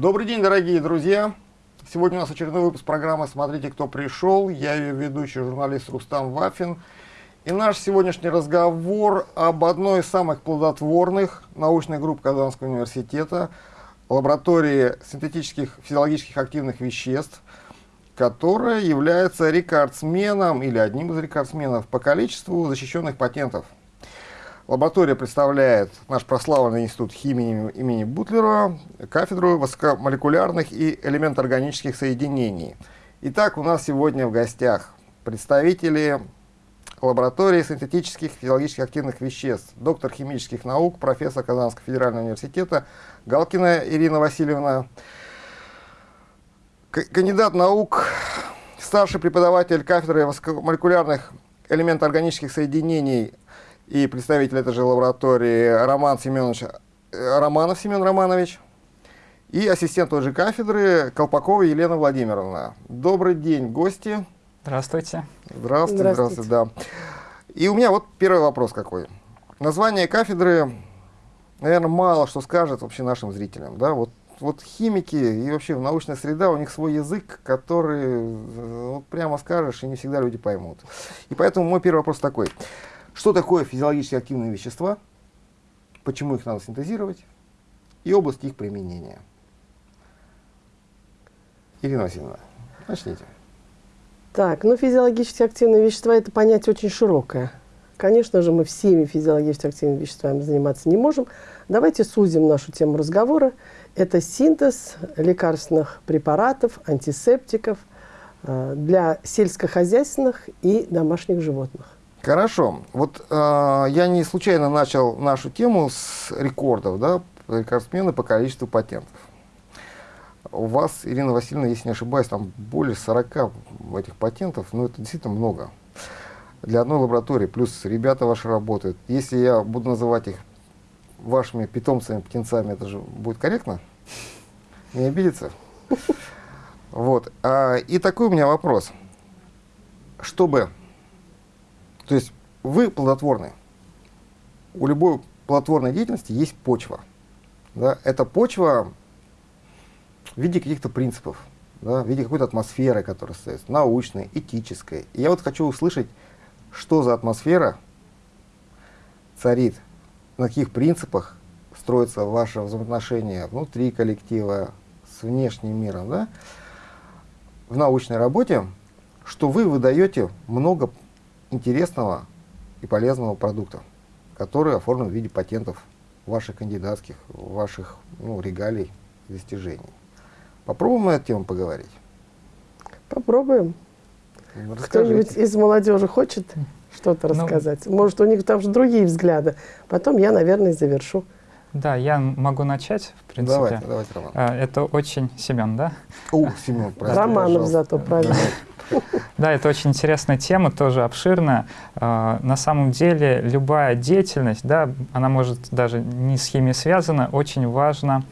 Добрый день, дорогие друзья! Сегодня у нас очередной выпуск программы «Смотрите, кто пришел». Я ее ведущий журналист Рустам Вафин. И наш сегодняшний разговор об одной из самых плодотворных научных групп Казанского университета, лаборатории синтетических физиологических активных веществ, которая является рекордсменом или одним из рекордсменов по количеству защищенных патентов – Лаборатория представляет наш прославленный институт химии имени Бутлера, кафедру высокомолекулярных и элементоорганических соединений. Итак, у нас сегодня в гостях представители лаборатории синтетических физиологических активных веществ, доктор химических наук, профессор Казанского федерального университета Галкина Ирина Васильевна, кандидат наук, старший преподаватель кафедры высокомолекулярных элементоорганических соединений и представитель этой же лаборатории Роман Семенович, э, Романов Семен Романович и ассистент той же кафедры Колпакова Елена Владимировна. Добрый день, гости. Здравствуйте. Здравствуйте, здравствуйте, да. И у меня вот первый вопрос какой. Название кафедры, наверное, мало что скажет вообще нашим зрителям. Да? Вот, вот химики и вообще научная среда, у них свой язык, который э, вот прямо скажешь, и не всегда люди поймут. И поэтому мой первый вопрос такой. Что такое физиологически активные вещества, почему их надо синтезировать и области их применения. Ирина Васильевна, начните. Так, ну физиологически активные вещества – это понятие очень широкое. Конечно же, мы всеми физиологически активными веществами заниматься не можем. Давайте сузим нашу тему разговора. Это синтез лекарственных препаратов, антисептиков э, для сельскохозяйственных и домашних животных. Хорошо. Вот э, я не случайно начал нашу тему с рекордов, да, рекордсмены по количеству патентов. У вас, Ирина Васильевна, если не ошибаюсь, там более 40 этих патентов, ну это действительно много. Для одной лаборатории, плюс ребята ваши работают. Если я буду называть их вашими питомцами, птенцами, это же будет корректно? Не обидится? Вот. А, и такой у меня вопрос. Чтобы то есть вы плодотворны. У любой плодотворной деятельности есть почва. Да? Эта почва в виде каких-то принципов, да? в виде какой-то атмосферы, которая стоит, научной, этической. И я вот хочу услышать, что за атмосфера царит, на каких принципах строится ваше взаимоотношение внутри коллектива, с внешним миром, да? в научной работе, что вы выдаете много интересного и полезного продукта, который оформлен в виде патентов ваших кандидатских, ваших ну, регалий, достижений. Попробуем на эту тему поговорить? Попробуем. Ну, Кто-нибудь из молодежи хочет что-то ну, рассказать? Может, у них там же другие взгляды. Потом я, наверное, завершу. Да, я могу начать, в принципе. Давайте, давайте, Роман. А, это очень Семен, да? О, Семен, правильно. Романов зато, правильно. Да, это очень интересная тема, тоже обширная. А, на самом деле любая деятельность, да, она может даже не с химией связана, очень важно,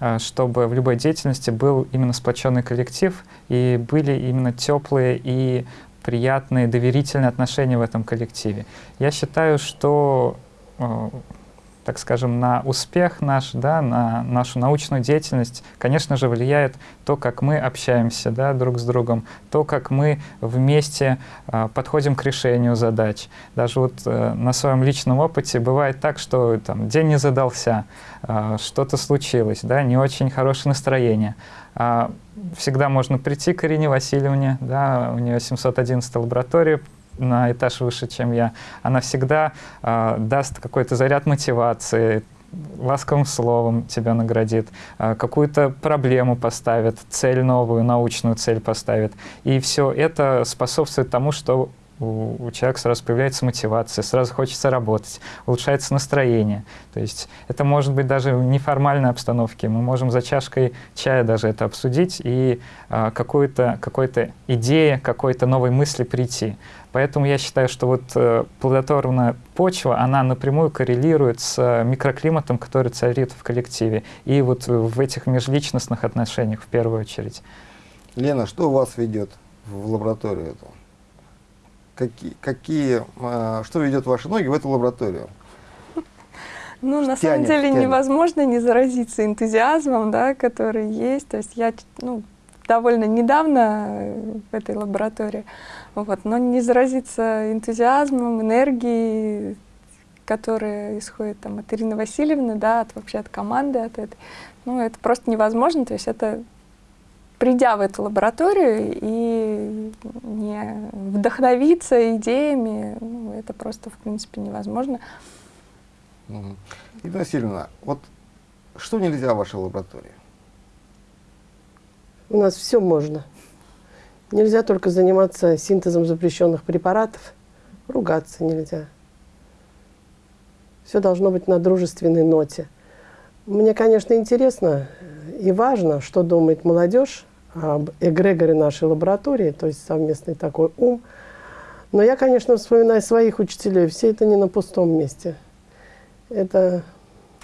а, чтобы в любой деятельности был именно сплоченный коллектив и были именно теплые и приятные, доверительные отношения в этом коллективе. Я считаю, что а, так скажем, на успех наш, да, на нашу научную деятельность, конечно же, влияет то, как мы общаемся да, друг с другом, то, как мы вместе э, подходим к решению задач. Даже вот э, на своем личном опыте бывает так, что там, день не задался, э, что-то случилось, да, не очень хорошее настроение. Э, всегда можно прийти к Ирине Васильевне, да, у нее 711 лаборатория, на этаж выше, чем я, она всегда э, даст какой-то заряд мотивации, ласковым словом тебя наградит, э, какую-то проблему поставит, цель новую, научную цель поставит. И все это способствует тому, что у, человека сразу появляется мотивация, сразу хочется работать, улучшается настроение. То есть это может быть даже в неформальной обстановке. Мы можем за чашкой чая даже это обсудить и а, какую-то какой-то идея, какой-то новой мысли прийти. Поэтому я считаю, что вот э, плодотворная почва, она напрямую коррелирует с э, микроклиматом, который царит в коллективе. И вот в этих межличностных отношениях в первую очередь. Лена, что вас ведет в лабораторию эту? какие, какие, что ведет ваши ноги в эту лабораторию? Ну, на Тянет, самом деле тянет. невозможно не заразиться энтузиазмом, да, который есть. То есть я ну, довольно недавно э, в этой лаборатории, вот, но не заразиться энтузиазмом, энергией, которая исходит там, от Ирины Васильевны, да, от, вообще от команды, от этой, ну, это просто невозможно. То есть это придя в эту лабораторию и не вдохновиться идеями, ну, это просто, в принципе, невозможно. Ирина Васильевна, вот что нельзя в вашей лаборатории? У нас все можно. Нельзя только заниматься синтезом запрещенных препаратов. Ругаться нельзя. Все должно быть на дружественной ноте. Мне, конечно, интересно и важно, что думает молодежь об эгрегоре нашей лаборатории, то есть совместный такой ум. Но я, конечно, вспоминаю своих учителей. Все это не на пустом месте. Это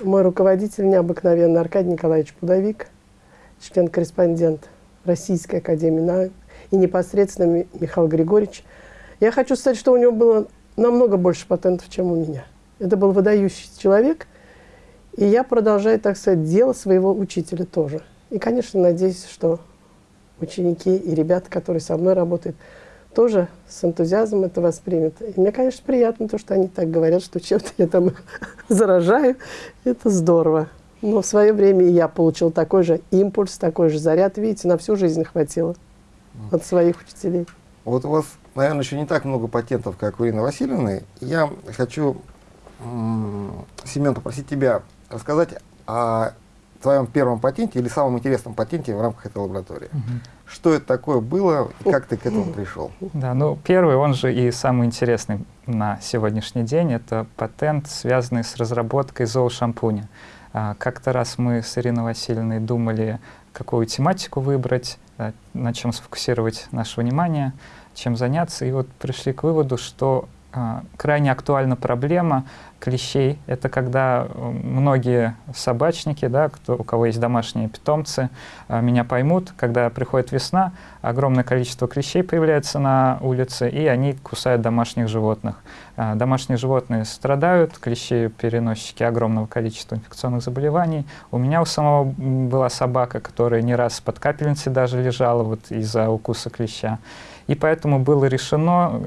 мой руководитель необыкновенный Аркадий Николаевич Пудовик, член-корреспондент Российской Академии наук, и непосредственно Ми- Михаил Григорьевич. Я хочу сказать, что у него было намного больше патентов, чем у меня. Это был выдающийся человек, и я продолжаю, так сказать, дело своего учителя тоже. И, конечно, надеюсь, что ученики и ребята, которые со мной работают, тоже с энтузиазмом это воспримут. И мне, конечно, приятно то, что они так говорят, что чем-то я там заражаю. Это здорово. Но в свое время и я получил такой же импульс, такой же заряд. Видите, на всю жизнь хватило от своих учителей. Вот у вас, наверное, еще не так много патентов, как у Ирины Васильевны. Я хочу, Семен, попросить тебя рассказать о твоем первом патенте или самом интересном патенте в рамках этой лаборатории. Что это такое было и как ты к этому пришел? Да, ну первый, он же и самый интересный на сегодняшний день, это патент, связанный с разработкой зоошампуня. А, Как-то раз мы с Ириной Васильевной думали, какую тематику выбрать, а, на чем сфокусировать наше внимание, чем заняться, и вот пришли к выводу, что а, крайне актуальна проблема клещей. Это когда э, многие собачники, да, кто, у кого есть домашние питомцы, а, меня поймут, когда приходит весна, огромное количество клещей появляется на улице, и они кусают домашних животных. А, Домашние животные страдают, клещи переносчики огромного количества инфекционных заболеваний. У меня у самого была собака, которая не раз под капельницей даже лежала вот из-за укуса клеща. И поэтому было решено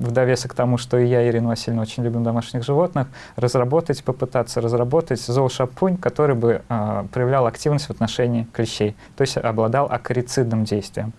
в довесок к тому, что и я, Ирина Васильевна, очень любим домашних животных, разработать, попытаться разработать зоошампунь, который бы а, проявлял активность в отношении клещей, то есть обладал акарицидным действием.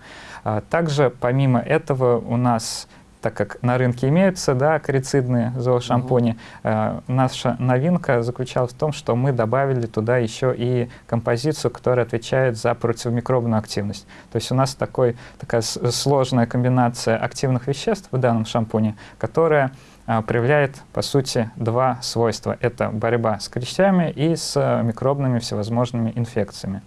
А, также, помимо этого, у нас так как на рынке имеются да, акарицидные зоошампуни, э, наша новинка заключалась в том, что мы добавили туда еще и композицию, которая отвечает за противомикробную активность. То есть у нас такой, такая сложная комбинация активных веществ в данном шампуне, которая а, проявляет, по сути, два свойства. Это борьба с клещами и с э, микробными всевозможными инфекциями.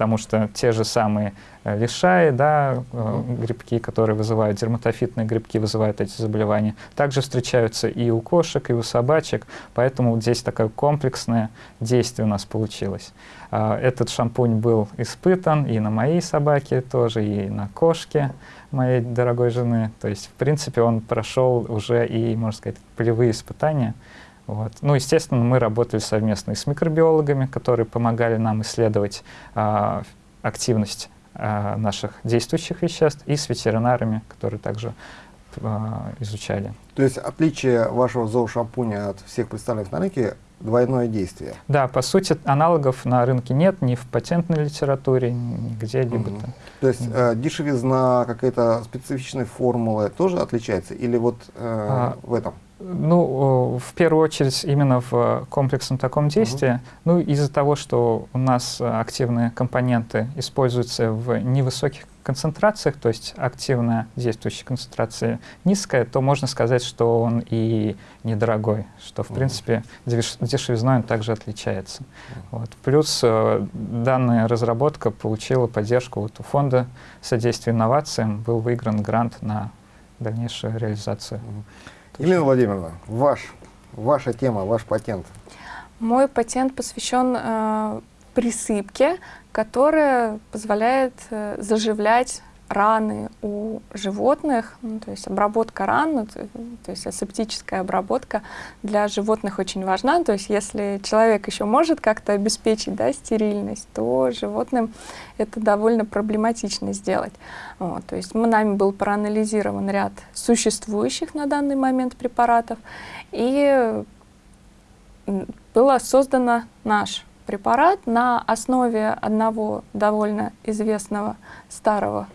Потому что те же самые э, лишаи, да, э, грибки, которые вызывают, дерматофитные грибки вызывают эти заболевания, также встречаются и у кошек, и у собачек, поэтому вот здесь такое комплексное действие у нас получилось. А, Этот шампунь был испытан и на моей собаке тоже, и на кошке моей дорогой жены. То есть, в принципе, он прошел уже и, можно сказать, полевые испытания. Вот. Ну, естественно, мы работали совместно и с микробиологами, которые помогали нам исследовать а, активность а, наших действующих веществ, и с ветеринарами, которые также а, изучали. То есть отличие вашего зоошампуня от всех представленных на рынке двойное действие. Да, по сути, аналогов на рынке нет ни в патентной литературе, ни где-либо. Там. То есть э, дешевизна, какая-то специфичная формула тоже отличается? Или вот э, А, в этом? Ну, в первую очередь именно в э, комплексном таком действии. Ну, из-за того, что у нас э, активные компоненты используются в невысоких концентрациях, то есть активная действующая концентрация низкая, то можно сказать, что он и недорогой, что, в Мгм. принципе, деш- дешевизной он также отличается. Вот. Плюс э, данная разработка получила поддержку вот у фонда содействия инновациям, был выигран грант на дальнейшую реализацию. Елена Владимировна, ваш, ваша тема, ваш патент. Мой патент посвящен э, присыпке, которая позволяет э, заживлять раны у животных, ну, то есть обработка ран, ну, то, то есть асептическая обработка для животных очень важна. То есть если человек еще может как-то обеспечить да, стерильность, то животным это довольно проблематично сделать. Вот, то есть мы, нами был проанализирован ряд существующих на данный момент препаратов, и было создано наш препарат на основе одного довольно известного старого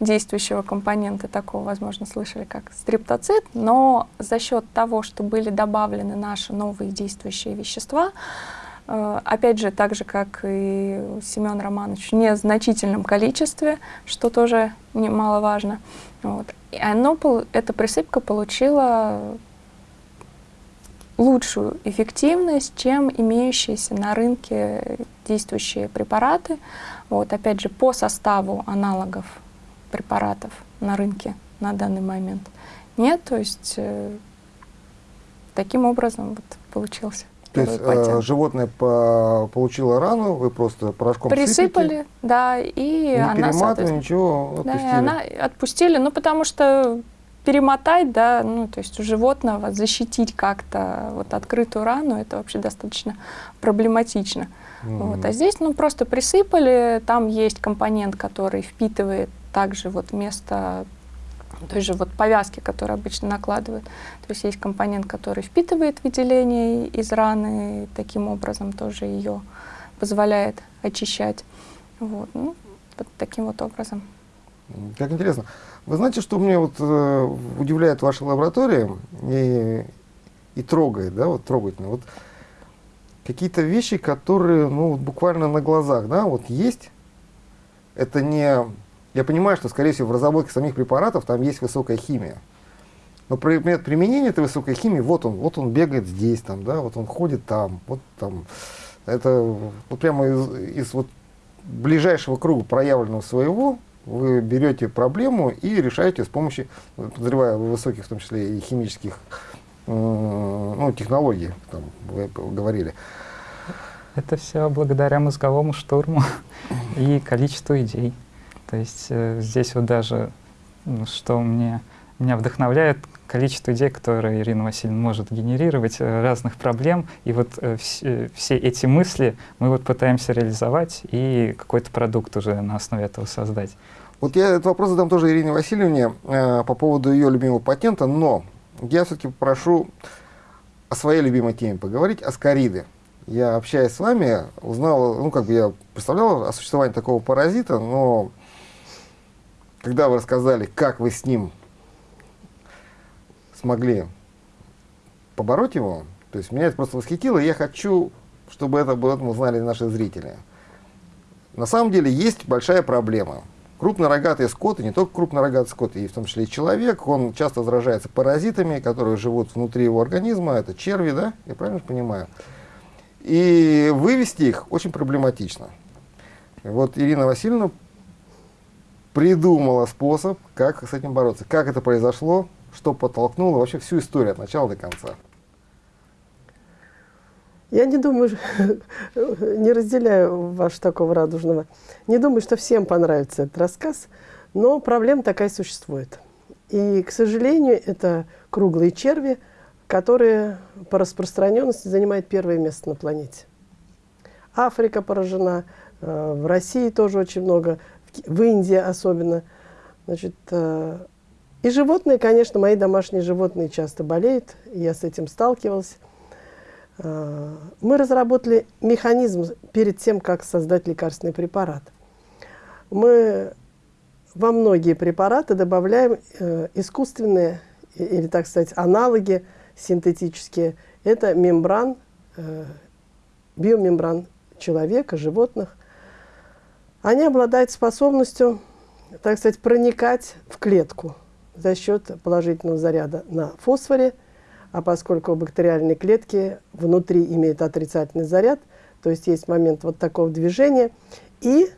действующего компонента, такого, возможно, слышали, как стриптоцит, но за счет того, что были добавлены наши новые действующие вещества, э, опять же, так же, как и Семен Романович, в незначительном количестве, что тоже немаловажно. Вот. И оно, эта присыпка получила лучшую эффективность, чем имеющиеся на рынке действующие препараты. Вот, опять же, по составу аналогов препаратов на рынке на данный момент нет. То есть э, таким образом вот получился. То есть э, животное по получило рану, вы просто порошком Присыпали, сыпите, да, и не она, ничего, отпустили. Да, и она отпустили, ну потому что перемотать, да, ну, то есть у животного защитить как-то вот открытую рану, это вообще достаточно проблематично. Mm -hmm. Вот. А здесь, ну, просто присыпали, там есть компонент, который впитывает также вот вместо той же вот повязки, которые обычно накладывают. То есть есть компонент, который впитывает выделение из раны, таким образом тоже ее позволяет очищать. Вот, ну, вот таким вот образом. Как интересно. Вы знаете, что мне вот э, удивляет ваша лаборатория и, и трогает, да, вот трогательно. Вот какие-то вещи, которые, ну, вот буквально на глазах, да, вот есть. Это не... Я понимаю, что, скорее всего, в разработке самих препаратов там есть высокая химия. Но предмет применения этой высокой химии, вот он, вот он бегает здесь, там, да, вот он ходит там, вот там. Это вот прямо из, из вот ближайшего круга проявленного своего вы берете проблему и решаете с помощью, подозревая высоких, в том числе и химических ну, технологий, там, вы говорили. Это все благодаря мозговому штурму и количеству идей. То есть э, здесь вот даже, что мне, меня вдохновляет, количество идей, которые Ирина Васильевна может генерировать, э, разных проблем. И вот э, вс э, все эти мысли мы вот пытаемся реализовать и какой-то продукт уже на основе этого создать. Вот я этот вопрос задам тоже Ирине Васильевне э, по поводу ее любимого патента, но я все-таки попрошу о своей любимой теме поговорить, о скориды. Я, общаясь с вами, узнал, ну, как бы я представлял о существовании такого паразита, но когда вы рассказали, как вы с ним смогли побороть его, то есть меня это просто восхитило, и я хочу, чтобы это об этом узнали наши зрители. На самом деле есть большая проблема – Крупнорогатый скот, и не только крупнорогатый скот, и в том числе и человек, он часто заражается паразитами, которые живут внутри его организма, это черви, да, я правильно понимаю? И вывести их очень проблематично. Вот Ирина Васильевна придумала способ, как с этим бороться. Как это произошло, что подтолкнуло, вообще всю историю от начала до конца. Я не думаю, не разделяю ваш такого радужного. Не думаю, что всем понравится этот рассказ, но проблема такая существует. И, к сожалению, это круглые черви, которые по распространенности занимают первое место на планете. Африка поражена, э, в России тоже очень много, в Индии особенно. Значит, э, и животные, конечно, мои домашние животные часто болеют, я с этим сталкивалась. Э, мы разработали механизм перед тем, как создать лекарственный препарат. Мы во многие препараты добавляем э, искусственные, или, так сказать, аналоги синтетические. Это мембран, биомембран человека, животных. Они обладают способностью, так сказать, проникать в клетку за счет положительного заряда на фосфоре – а поскольку бактериальные клетки внутри имеют отрицательный заряд, то есть есть момент вот такого движения, и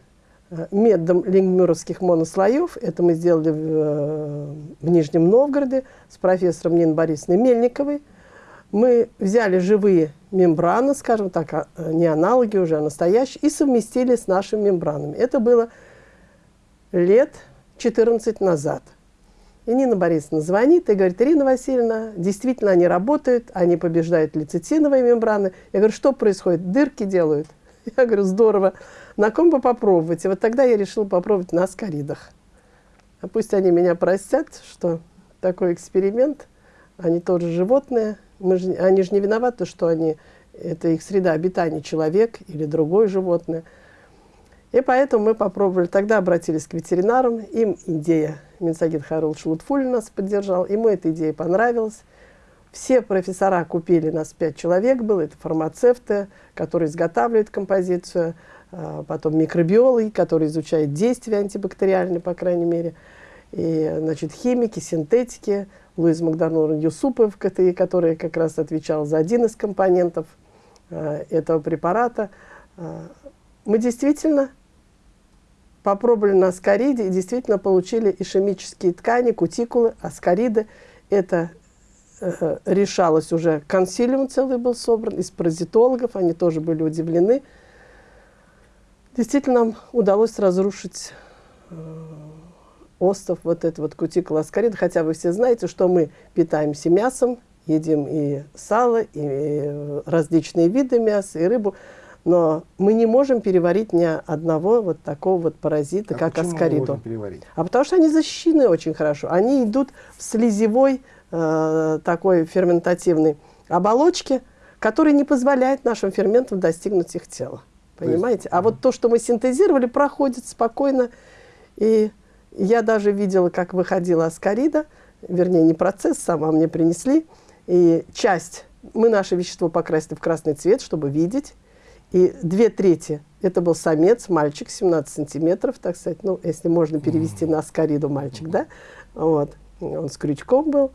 э, методом лингмюровских монослоев, это мы сделали в, э, в Нижнем Новгороде с профессором Ниной Борисовной Мельниковой, мы взяли живые мембраны, скажем так, а, э, не аналоги уже, а настоящие, и совместили с нашими мембранами. Это было лет 14 назад. И Нина Борисовна звонит и говорит, Ирина Васильевна, действительно они работают, они побеждают лецитиновые мембраны. Я говорю, что происходит? Дырки делают. Я говорю, здорово. На ком бы попробовать? И вот тогда я решила попробовать на аскаридах. А пусть они меня простят, что такой эксперимент, они тоже животные, мы же, они же не виноваты, что они, это их среда обитания, человек или другое животное. И поэтому мы попробовали, тогда обратились к ветеринарам, им идея, Минсагид Харулович Лутфуль нас поддержал, ему эта идея понравилась. Все профессора купили, нас пять человек было, это фармацевты, которые изготавливают композицию, а, потом микробиологи, которые изучают действия антибактериальные, по крайней мере, и, значит, химики, синтетики, Луиз Макдональд Юсупов, который как раз отвечал за один из компонентов э, этого препарата. Э, мы действительно попробовали на аскариде и действительно получили ишемические ткани, кутикулы, аскариды. Это э, решалось уже, консилиум целый был собран из паразитологов, они тоже были удивлены. Действительно, нам удалось разрушить остов, вот это вот кутикула аскарида, хотя вы все знаете, что мы питаемся мясом, едим и сало, и различные виды мяса, и рыбу, но мы не можем переварить ни одного вот такого вот паразита, а как переварить? А потому что они защищены очень хорошо. Они идут в слезевой э, такой ферментативной оболочке, которая не позволяет нашим ферментам достигнуть их тела. Понимаете? Есть, а вот то, что мы синтезировали, проходит спокойно. И я даже видела, как выходила аскарида, вернее, не процесс сам, а мне принесли. И часть, мы наше вещество покрасили в красный цвет, чтобы видеть. И две трети это был самец, мальчик, 17 сантиметров, так сказать, ну, если можно перевести на аскариду мальчик, да, вот, он с крючком был.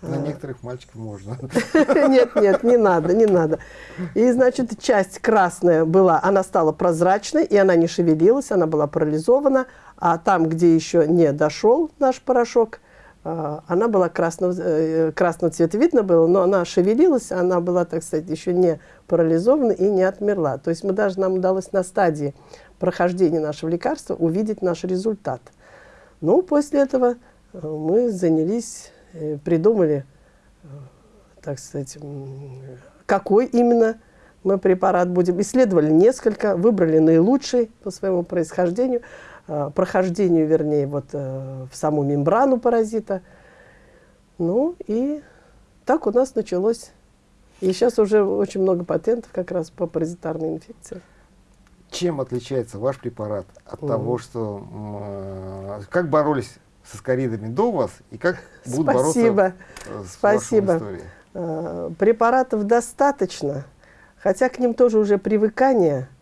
На а. некоторых мальчиков можно. Нет, нет, не надо, не надо. И, значит, часть красная была, она стала прозрачной, и она не шевелилась, она была парализована, а там, где еще не дошел наш порошок, а, она была красного, э, красного цвета, видно было, но она шевелилась, она была, так сказать, еще не парализована и не отмерла. То есть мы даже, нам удалось на стадии прохождения нашего лекарства увидеть наш результат. Ну, после этого э, мы занялись, э, придумали, так сказать, какой именно мы препарат будем. Исследовали несколько, выбрали наилучший по своему происхождению – Э, прохождению, вернее, вот э, в саму мембрану паразита. Ну и так у нас началось. И сейчас уже очень много патентов как раз по паразитарной инфекции. Чем отличается ваш препарат от mm. того, что... Э, как боролись с аскаридами до вас и как будут Спасибо. бороться с Спасибо. Э, препаратов достаточно, хотя к ним тоже уже привыкание –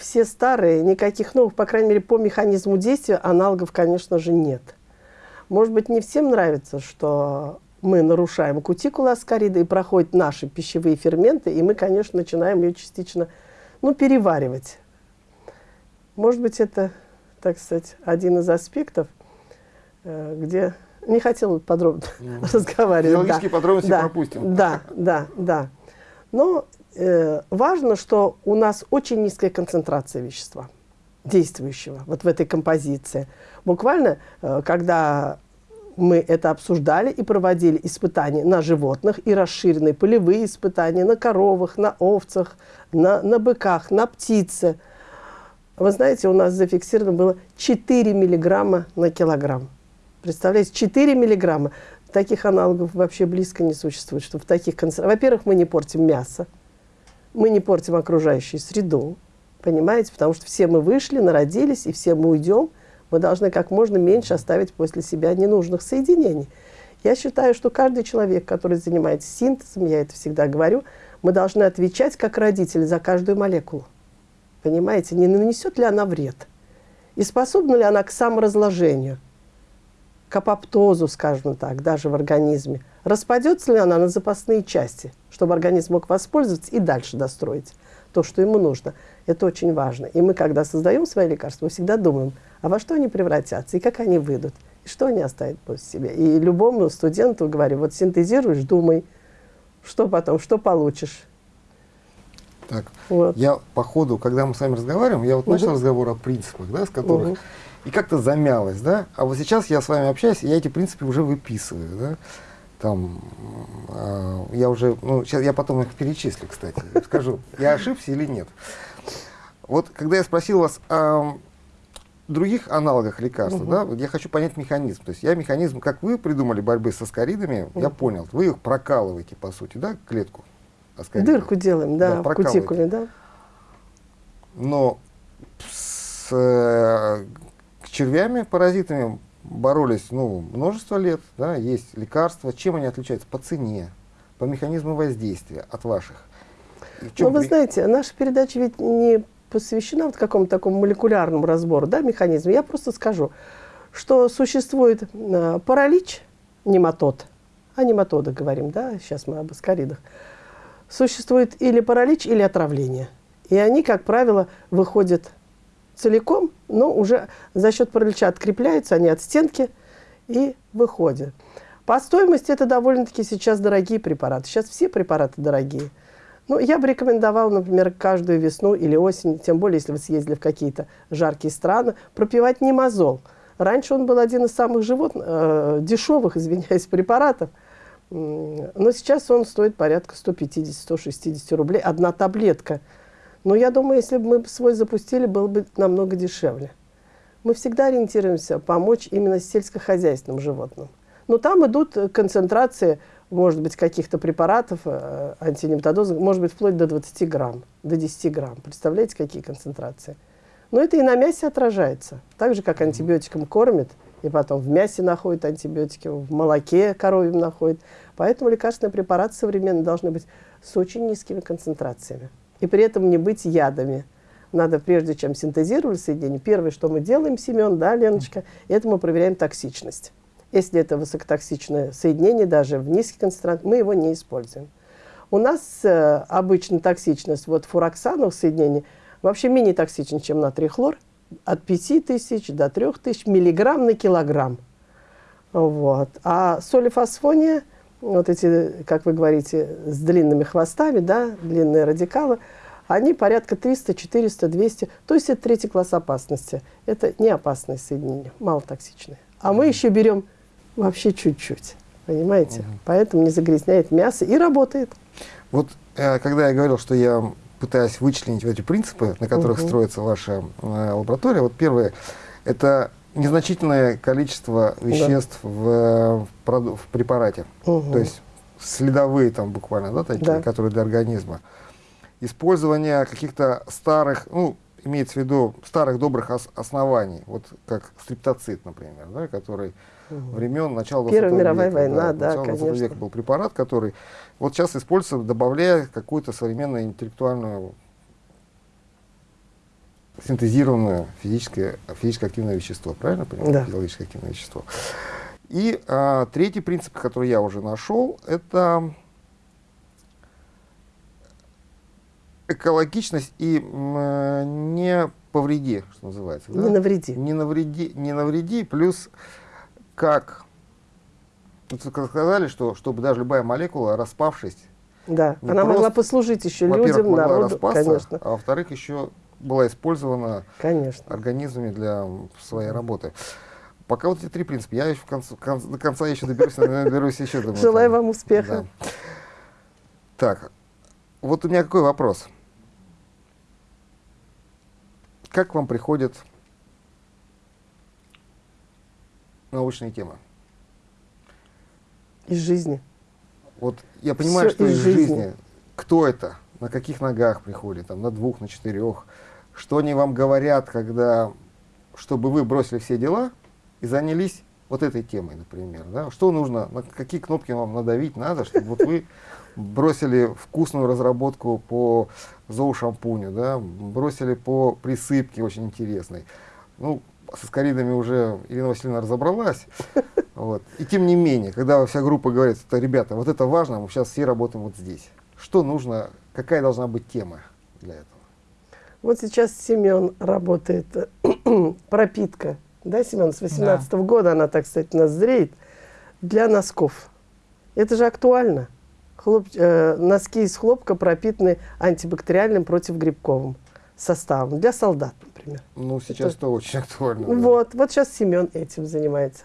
все старые, никаких новых, по крайней мере, по механизму действия аналогов, конечно же, нет. Может быть, не всем нравится, что мы нарушаем кутикулу аскарида и проходят наши пищевые ферменты, и мы, конечно, начинаем ее частично ну, переваривать. Может быть, это, так сказать, один из аспектов, э, где не хотела подробно mm. разговаривать. Биологические да. подробности да. пропустим. Да, да, да. Но э, важно, что у нас очень низкая концентрация вещества действующего вот в этой композиции. Буквально, э, когда мы это обсуждали и проводили испытания на животных и расширенные полевые испытания на коровах, на овцах, на, на быках, на птице. Вы знаете, у нас зафиксировано было 4 миллиграмма на килограмм. Представляете, 4 миллиграмма. Таких аналогов вообще близко не существует. Что в таких Во-первых, мы не портим мясо мы не портим окружающую среду, понимаете, потому что все мы вышли, народились, и все мы уйдем, мы должны как можно меньше оставить после себя ненужных соединений. Я считаю, что каждый человек, который занимается синтезом, я это всегда говорю, мы должны отвечать как родители за каждую молекулу. Понимаете, не нанесет ли она вред? И способна ли она к саморазложению, к апоптозу, скажем так, даже в организме? Распадется ли она на запасные части – чтобы организм мог воспользоваться и дальше достроить то, что ему нужно. Это очень важно. И мы, когда создаем свои лекарства, мы всегда думаем, а во что они превратятся, и как они выйдут, и что они оставят после себя. И любому студенту говорю, вот синтезируешь, думай, что потом, что получишь. Так, вот. я по ходу, когда мы с вами разговариваем, я вот угу. начал разговор о принципах, да, с которых угу. И как-то замялось, да? А вот сейчас я с вами общаюсь, и я эти принципы уже выписываю, да? Там, э, я уже, ну, сейчас я потом их перечислю, кстати, скажу, я ошибся или нет. Вот когда я спросил вас о других аналогах лекарства, Мгм. да, вот я хочу понять механизм. То есть я механизм, как вы придумали борьбы с аскаридами, я Мгм. понял. Вы их прокалываете, по сути, да, клетку аскаридов. Дырку делаем, да, Да, в кутикуле, да. Но с э, червями, паразитами боролись ну, множество лет, да, есть лекарства. Чем они отличаются? По цене, по механизму воздействия от ваших. Ну, вы при- знаете, наша передача ведь не посвящена вот какому-то такому молекулярному разбору, да, механизма. Я просто скажу, что существует э, паралич, нематод, о нематодах говорим, да, сейчас мы об аскаридах. Существует или паралич, или отравление. И они, как правило, выходят целиком, но уже за счет паралича открепляются они от стенки и выходят. По стоимости это довольно-таки сейчас дорогие препараты. Сейчас все препараты дорогие. Ну, я бы рекомендовала, например, каждую весну или осень, тем более, если вы съездили в какие-то жаркие страны, пропивать немазол. Раньше он был один из самых живот, э, дешевых, извиняюсь, препаратов. Но сейчас он стоит порядка 150-160 рублей. Одна таблетка. Но я думаю, если бы мы свой запустили, было бы намного дешевле. Мы всегда ориентируемся помочь именно сельскохозяйственным животным. Но там идут э, концентрации, может быть, каких-то препаратов, э, антинематодозных, может быть, вплоть до 20 грамм, до 10 грамм. Представляете, какие концентрации? Но это и на мясе отражается. Так же, как антибиотиком кормят, и потом в мясе находят антибиотики, в молоке коровьем находят. Поэтому лекарственные препараты современные должны быть с очень низкими концентрациями. И при этом не быть ядами. Надо, прежде чем синтезировать соединение, первое, что мы делаем, Семен, да, Леночка, это мы проверяем токсичность. Если это высокотоксичное соединение, даже в низких концентрациях, мы его не используем. У нас э, обычно токсичность вот фуроксановых соединений вообще менее токсична, чем натрий хлор, от 5000 до 3000 миллиграмм на килограмм. Вот. А солифосфония, вот эти, как вы говорите, с длинными хвостами, да, длинные радикалы, они порядка 300, 400, 200. То есть это третий класс опасности. Это не опасные соединения, малотоксичные. А мы еще берем вообще чуть-чуть. Понимаете? Поэтому не загрязняет мясо и работает. Вот э, когда я говорил, что я пытаюсь вычленить эти принципы, на которых Мгм. строится ваша э, лаборатория, вот первое, это незначительное количество веществ в, э, в в препарате. Мгм. То есть следовые там буквально, да, такие, Да. которые для организма. Использование каких-то старых, ну, имеется в виду старых добрых ос- оснований, вот как стриптоцит, например, да, который времен начала 20 Первая мировая века, война, да, 20 конечно. века был препарат, который вот сейчас используется, добавляя какую-то современную интеллектуальную синтезированное физическое, физически активное вещество, правильно понимаю? Да. Физиологически активное вещество. И а, третий принцип, который я уже нашел, это экологичность и э, не повреди, что называется. да? Не навреди. Не навреди, не навреди, плюс как вот вы сказали, что чтобы даже любая молекула, распавшись, Да, она могла просто, послужить еще людям, могла народу. распасться, Конечно, а во-вторых, еще была использована конечно. организмами для своей работы. Пока вот эти три принципа. Я еще в конце, кон- до конца еще доберусь, доберусь еще. думаю, Желаю там. вам успеха. Да. Так, вот у меня какой вопрос. Как вам приходят научные темы? Из жизни. Вот я понимаю, Всё что из из жизни. жизни. Кто это? На каких ногах приходит? Там, на двух, на четырех? Что они вам говорят, когда, чтобы вы бросили все дела и занялись вот этой темой, например? Да? Что нужно, на какие кнопки вам надавить надо, чтобы вот вы бросили вкусную разработку по зоошампуню, да? бросили по присыпке очень интересной. Ну, со скоридами уже Ирина Васильевна разобралась. Вот. И тем не менее, когда вся группа говорит, что, ребята, вот это важно, мы сейчас все работаем вот здесь. Что нужно, какая должна быть тема для этого? Вот сейчас Семен работает, пропитка. Да, Семен, с 18 года она, так сказать, нас зреет для носков. Это же актуально. Хлоп, э, носки из хлопка пропитаны антибактериальным противогрибковым составом. Для солдат, например. Ну, сейчас это, очень актуально. Да. Вот, вот сейчас Семен этим занимается.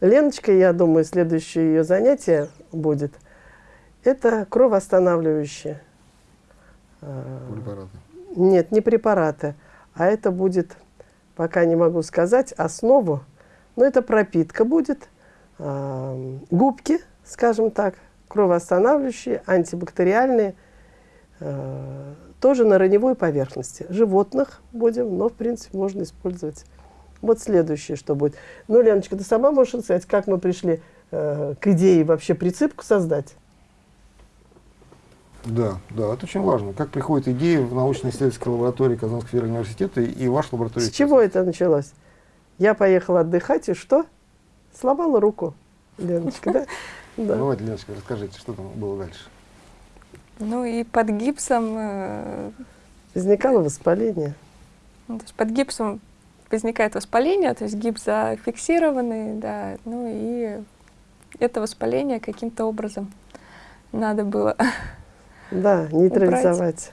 Леночка, я думаю, следующее ее занятие будет, это кровоостанавливающие. А, препараты. Нет, не препараты, а это будет, пока не могу сказать, основу, но это пропитка будет, губки, скажем так, кровоостанавливающие, антибактериальные, э, тоже на раневой поверхности. Животных будем, но, в принципе, можно использовать. Вот следующее, что будет. Ну, Леночка, ты сама можешь рассказать, как мы пришли э, к идее вообще прицепку создать? Да, да, это очень важно. Как приходит идея в научно-исследовательской лаборатории Казанского федерального университета и ваша лаборатория? С чего это началось? Я поехала отдыхать, и что? Сломала руку, Леночка, да? Да. Ну, давайте, Леночка, расскажите, что там было дальше. Ну и под гипсом... Э, Возникало воспаление. Ну, то есть под гипсом возникает воспаление, то есть гипс зафиксированный, да, ну и это воспаление каким-то образом надо было Да, нейтрализовать.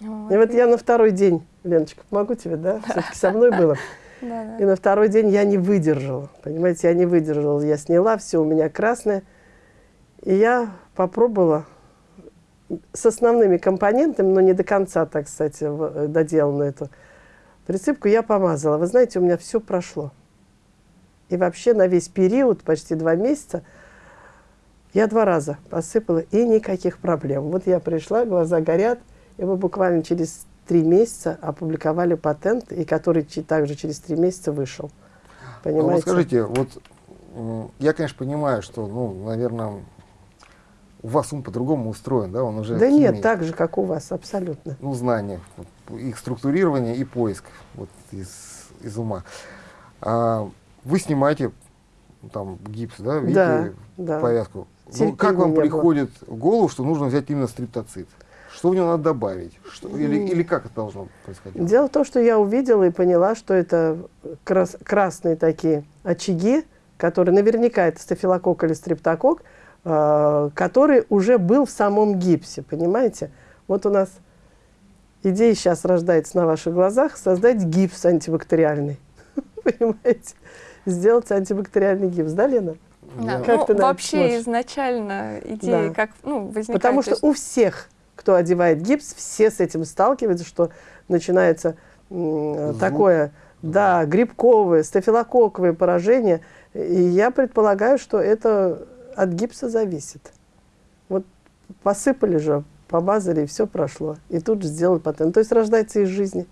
Вот. И вот я на второй день, Леночка, помогу тебе, да? Все-таки со мной было. И на второй день я не выдержала. Понимаете, я не выдержала. Я сняла, все у меня красное. И я попробовала с основными компонентами, но не до конца, так кстати, э, доделанную эту присыпку, я помазала. Вы знаете, у меня все прошло. И вообще на весь период, почти два месяца, я два раза посыпала, и никаких проблем. Вот я пришла, глаза горят, и мы буквально через три месяца опубликовали патент, и который также через три месяца вышел. Понимаете? А вот скажите, вот я, конечно, понимаю, что, ну, наверное, у вас ум по-другому устроен, да? Он уже да нет, так же, как у вас, абсолютно. Ну, знания, их структурирование и поиск вот, из, из ума. А вы снимаете там гипс, да, видите да, повязку. Ну, как вам приходит было. в голову, что нужно взять именно стриптоцит? Что в него надо добавить? Что, или, или как это должно происходить? Дело в том, что я увидела и поняла, что это крас красные такие очаги, которые наверняка это стафилококк или стрептокок, э, который уже был в самом гипсе, понимаете? Вот у нас идея сейчас рождается на ваших глазах, создать гипс антибактериальный, понимаете? Сделать антибактериальный гипс, да, Лена? Да. Как ну, вообще смотришь? изначально идея да. как ну, возникает. Потому что есть... у всех кто одевает гипс, все с этим сталкиваются, что начинается Звук. такое, да, грибковое, стафилококковое поражение. И я предполагаю, что это от гипса зависит. Вот посыпали же, помазали, и все прошло. И тут же сделали патент. То есть рождается из жизни.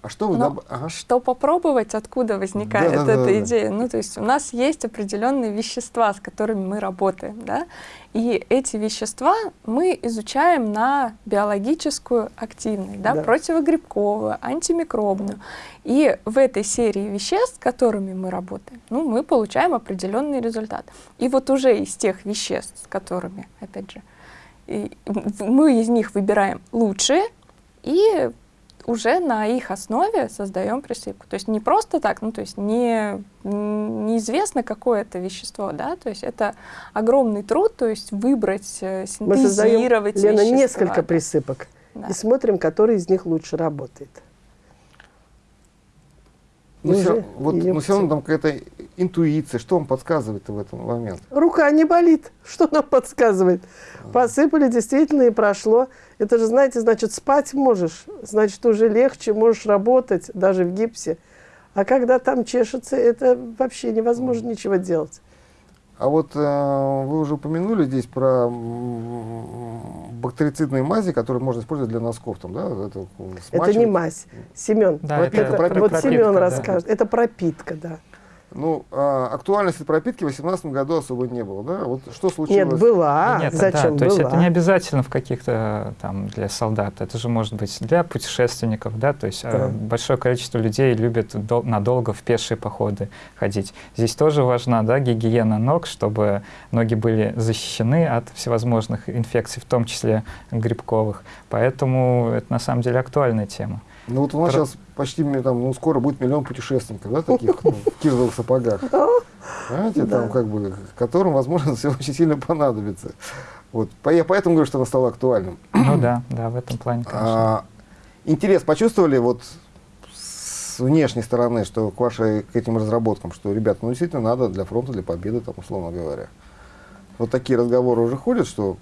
А что вы... Доб... ага. Что попробовать, откуда возникает да, да, эта да, идея? Да. Ну, то есть у нас есть определенные вещества, с которыми мы работаем, да, и эти вещества мы изучаем на биологическую активность, да, да. противогрибковую, антимикробную. И в этой серии веществ, с которыми мы работаем, ну, мы получаем определенный результат. И вот уже из тех веществ, с которыми, опять же, мы из них выбираем лучшие, и уже на их основе создаем присыпку. То есть не просто так, ну то есть не, неизвестно какое это вещество, да, то есть это огромный труд, то есть выбрать, э, синтезировать Мы создаем, Лена, несколько присыпок да. и смотрим, который из них лучше работает. Но, все, вот, но все равно там какая-то интуиция, что вам подсказывает в этом момент? Рука не болит, что нам подсказывает? А. Посыпали действительно и прошло. Это же, знаете, значит, спать можешь, значит, уже легче, можешь работать, даже в гипсе. А когда там чешется, это вообще невозможно ничего делать. А вот э, вы уже упомянули здесь про бактерицидные мази, которые можно использовать для носков. Там, да? это, это не мазь. Семен, да, вот, это, это, вот Семен да. расскажет. Это пропитка, да. Ну, а, актуальности пропитки в 2018 году особо не было, да? Вот что случилось? Нет, была. Нет, Зачем да, То есть это не обязательно в каких-то там для солдат, это же может быть для путешественников, да? То есть а, да. большое количество людей любят дол надолго в пешие походы ходить. Здесь тоже важна, да, гигиена ног, чтобы ноги были защищены от всевозможных инфекций, в том числе грибковых. Поэтому это на самом деле актуальная тема. Ну вот у нас Про... сейчас почти там, ну, скоро будет миллион путешественников, да, таких ну, в кирзовых сапогах. Понимаете, да. там как бы, которым, возможно, все очень сильно понадобится. Вот. Я поэтому говорю, что оно стало актуальным. Ну да, да, в этом плане, конечно. А, интерес почувствовали вот с внешней стороны, что к вашей, к этим разработкам, что, ребята, ну действительно надо для фронта, для победы, там, условно говоря. Вот такие разговоры уже ходят, что,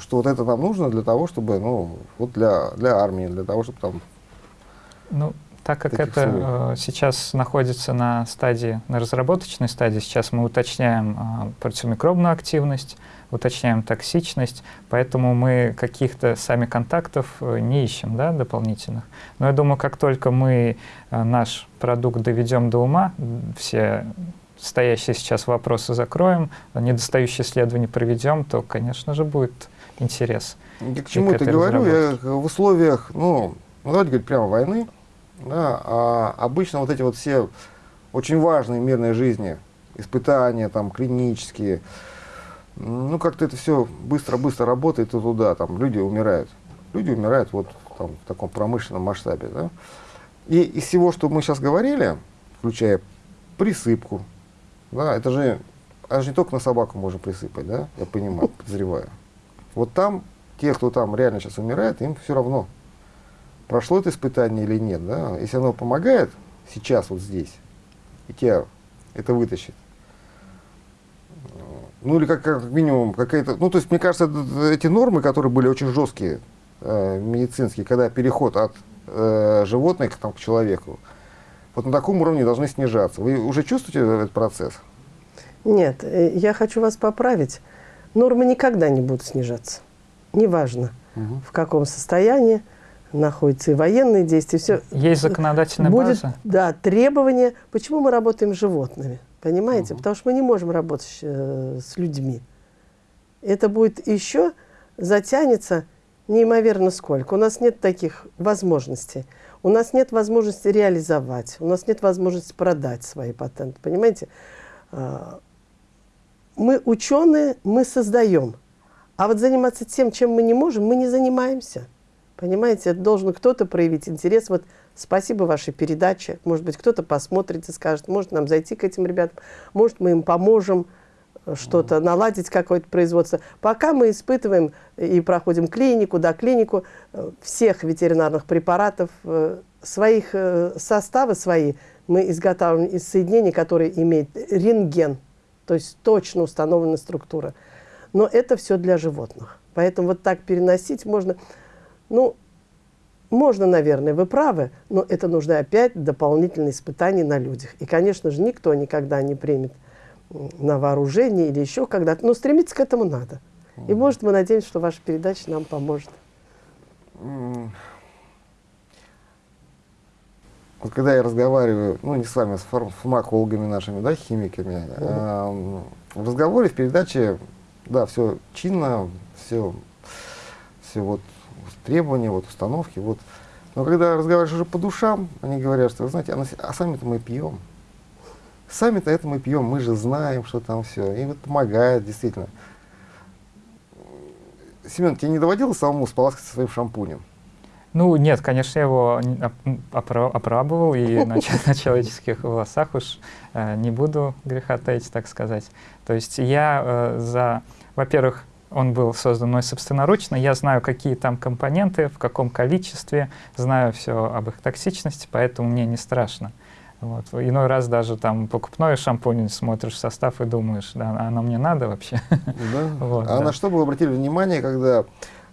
что вот это нам нужно для того, чтобы, ну, вот для, для армии, для того, чтобы там... Ну, так как Таких это э, сейчас находится на стадии, на разработочной стадии, сейчас мы уточняем э, противомикробную активность, уточняем токсичность, поэтому мы каких-то сами контактов э, не ищем, да, дополнительных. Но я думаю, как только мы э, наш продукт доведем до ума, все стоящие сейчас вопросы закроем, недостающие исследования проведем, то, конечно же, будет интерес. Я к чему это говорю? Я в условиях, ну, давайте говорить прямо войны, да, а обычно вот эти вот все очень важные в мирной жизни испытания, там, клинические, ну, как-то это все быстро-быстро работает и туда, там, люди умирают. Люди умирают вот там, в таком промышленном масштабе, да. И из всего, что мы сейчас говорили, включая присыпку, да, это же, это же не только на собаку можно присыпать, да, я понимаю, подозреваю. Вот там, те, кто там реально сейчас умирает, им все равно, прошло это испытание или нет, да. Если оно помогает сейчас, вот здесь, и тебя это вытащит, ну или как, как минимум какая-то, ну то есть мне кажется, эти нормы, которые были очень жесткие, э, медицинские, когда переход от э, животных там, к человеку, вот на таком уровне должны снижаться. Вы уже чувствуете этот процесс? Нет, э, я хочу вас поправить. Нормы никогда не будут снижаться. Неважно, в каком состоянии находятся и военные действия, все. Есть законодательная будет, база? да, требования. Почему мы работаем с животными? Понимаете? Мгм. Потому что мы не можем работать э, с людьми. Это будет еще затянется неимоверно сколько. У нас нет таких возможностей. У нас нет возможности реализовать. У нас нет возможности продать свои патенты. Понимаете? А, Мы ученые, мы создаем. А вот заниматься тем, чем мы не можем, мы не занимаемся. Понимаете, должен кто-то проявить интерес. Вот спасибо вашей передаче. Может быть, кто-то посмотрит и скажет, может нам зайти к этим ребятам, может мы им поможем э, что-то наладить, какое-то производство. Пока мы испытываем и проходим клинику, да, клинику э, всех ветеринарных препаратов, э, своих составы свои мы изготавливаем из соединений, которые имеют рентген, то есть точно установленная структура. Но это все для животных. Поэтому вот так переносить можно, ну, можно, наверное, вы правы, но это нужно опять дополнительные испытания на людях. И, конечно же, никто никогда не примет на вооружение или еще когда-то, но стремиться к этому надо. И, может, мы надеемся, что ваша передача нам поможет. Вот когда я разговариваю, ну не с вами, а с фарм- фармакологами нашими, да, химиками, эм, в разговоре, в передаче, да, все чинно, все, все вот требования, вот установки, вот. Но когда разговариваешь уже по душам, они говорят, что, знаете, а, а сами-то мы пьем. Сами-то это мы пьем, мы же знаем, что там все. И вот помогает, действительно. Семен, тебе не доводилось самому споласкаться своим шампунем? Ну, нет, конечно, я его опробовал и на, на человеческих волосах уж э, не буду греха таить, так сказать. То есть я э, за, во-первых, он был создан мной собственноручно, я знаю, какие там компоненты, в каком количестве, знаю все об их токсичности, поэтому мне не страшно. Вот. Иной раз даже там покупной шампунь смотришь в состав и думаешь, да, оно мне надо вообще? Да? Вот, а да. на что бы вы обратили внимание, когда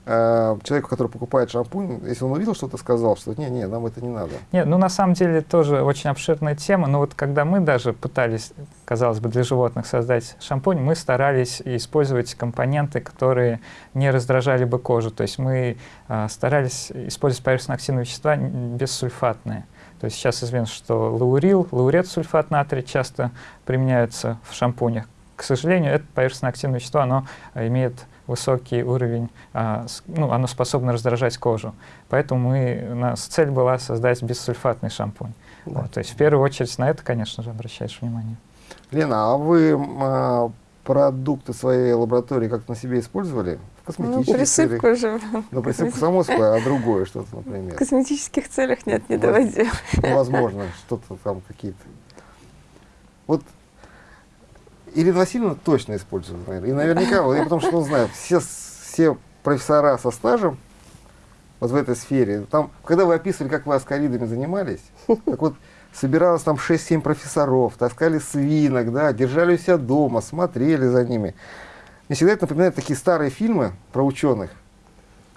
э, человеку, который покупает шампунь, если он увидел что-то, сказал, что не-не, нам это не надо. Нет, ну на самом деле тоже очень обширная тема. Но вот когда мы даже пытались, казалось бы, для животных создать шампунь, мы старались использовать компоненты, которые не раздражали бы кожу. То есть мы э, старались использовать поверхностно-активные вещества бессульфатные. То есть сейчас известно, что лаурил, лаурет сульфат натрия часто применяются в шампунях. К сожалению, это поверхностно-активное вещество, оно имеет высокий уровень, а, ну, оно способно раздражать кожу. Поэтому мы, у нас цель была создать бессульфатный шампунь. Да. Вот, то есть в первую очередь на это, конечно же, обращаешь внимание. Лена, а вы а, продукты своей лаборатории как-то на себе использовали? В Ну, косметических целях? присыпку же Ну, присыпку само собой, а другое что-то, в например. косметических целях нет, не доводил. Ну, возможно, что-то там какие-то. Вот Ирина Васильевна точно использует, наверное. И наверняка, я потому что ну, знаю, все, все профессора со стажем, вот в этой сфере. Там, когда вы описывали, как вы аскаридами занимались, так вот собиралось там 6-7 профессоров, таскали свинок, да, держали у себя дома, смотрели за ними. Мне всегда это напоминает такие старые фильмы про ученых.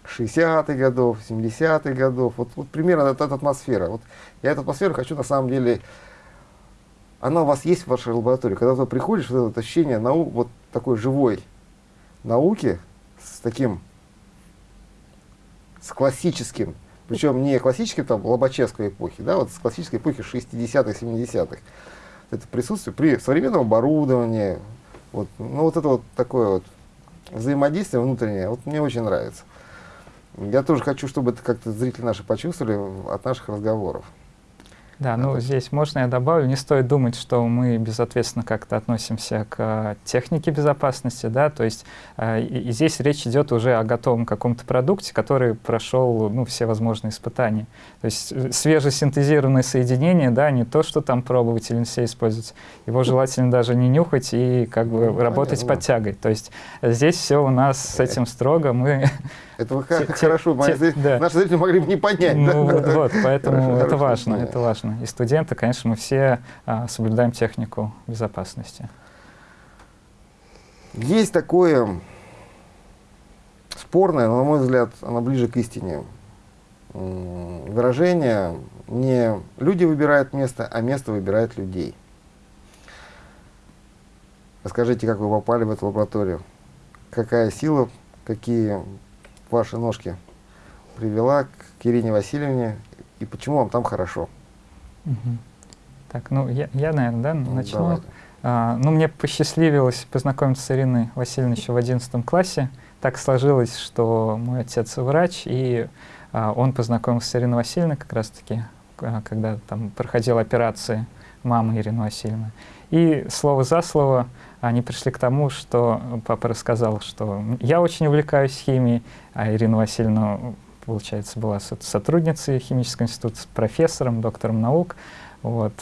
60-х годов, 70-х годов. Вот, вот примерно эта, эта атмосфера. Вот я эту атмосферу хочу на самом деле... Она у вас есть в вашей лаборатории. Когда ты приходишь, вот это ощущение нау, вот такой живой науки с таким, с классическим, причем не классическим там Лобачевской эпохи, да, вот с классической эпохи 60-х, 70-х. Это присутствие при современном оборудовании, вот, ну вот это вот такое вот взаимодействие внутреннее, вот мне очень нравится. Я тоже хочу, чтобы это как-то зрители наши почувствовали от наших разговоров. Да, ну здесь можно я добавлю, не стоит думать, что мы безответственно как-то относимся к э, технике безопасности, да, то есть э, и, здесь речь идет уже о готовом каком-то продукте, который прошел, ну, все возможные испытания. То есть э, свежесинтезированное соединение, да, не то, что там пробовать или все использовать, его желательно даже не нюхать и как бы ну, работать понятно. под тягой. То есть здесь все у нас с этим строго, мы это вы те, хорошо, те, да. наши зрители могли бы не понять. Ну, да? вот, поэтому хорошо, это важно, это важно. И студенты, конечно, мы все а, соблюдаем технику безопасности. Есть такое спорное, но, на мой взгляд, оно ближе к истине. Выражение не люди выбирают место, а место выбирает людей. Расскажите, как вы попали в эту лабораторию? Какая сила, какие ваши ножки привела к Ирине Васильевне, и почему вам там хорошо? Угу. Так, ну я, я наверное, да, ну, начну. А, ну, мне посчастливилось познакомиться с Ириной Васильевной еще в 11 классе. Так сложилось, что мой отец врач, и а, он познакомился с Ириной Васильевной как раз-таки, а, когда там проходил операции мамы Ирины Васильевны. И слово за слово они пришли к тому, что папа рассказал, что я очень увлекаюсь химией, а Ирина Васильевна, получается, была сотрудницей химического института, профессором, доктором наук. Вот.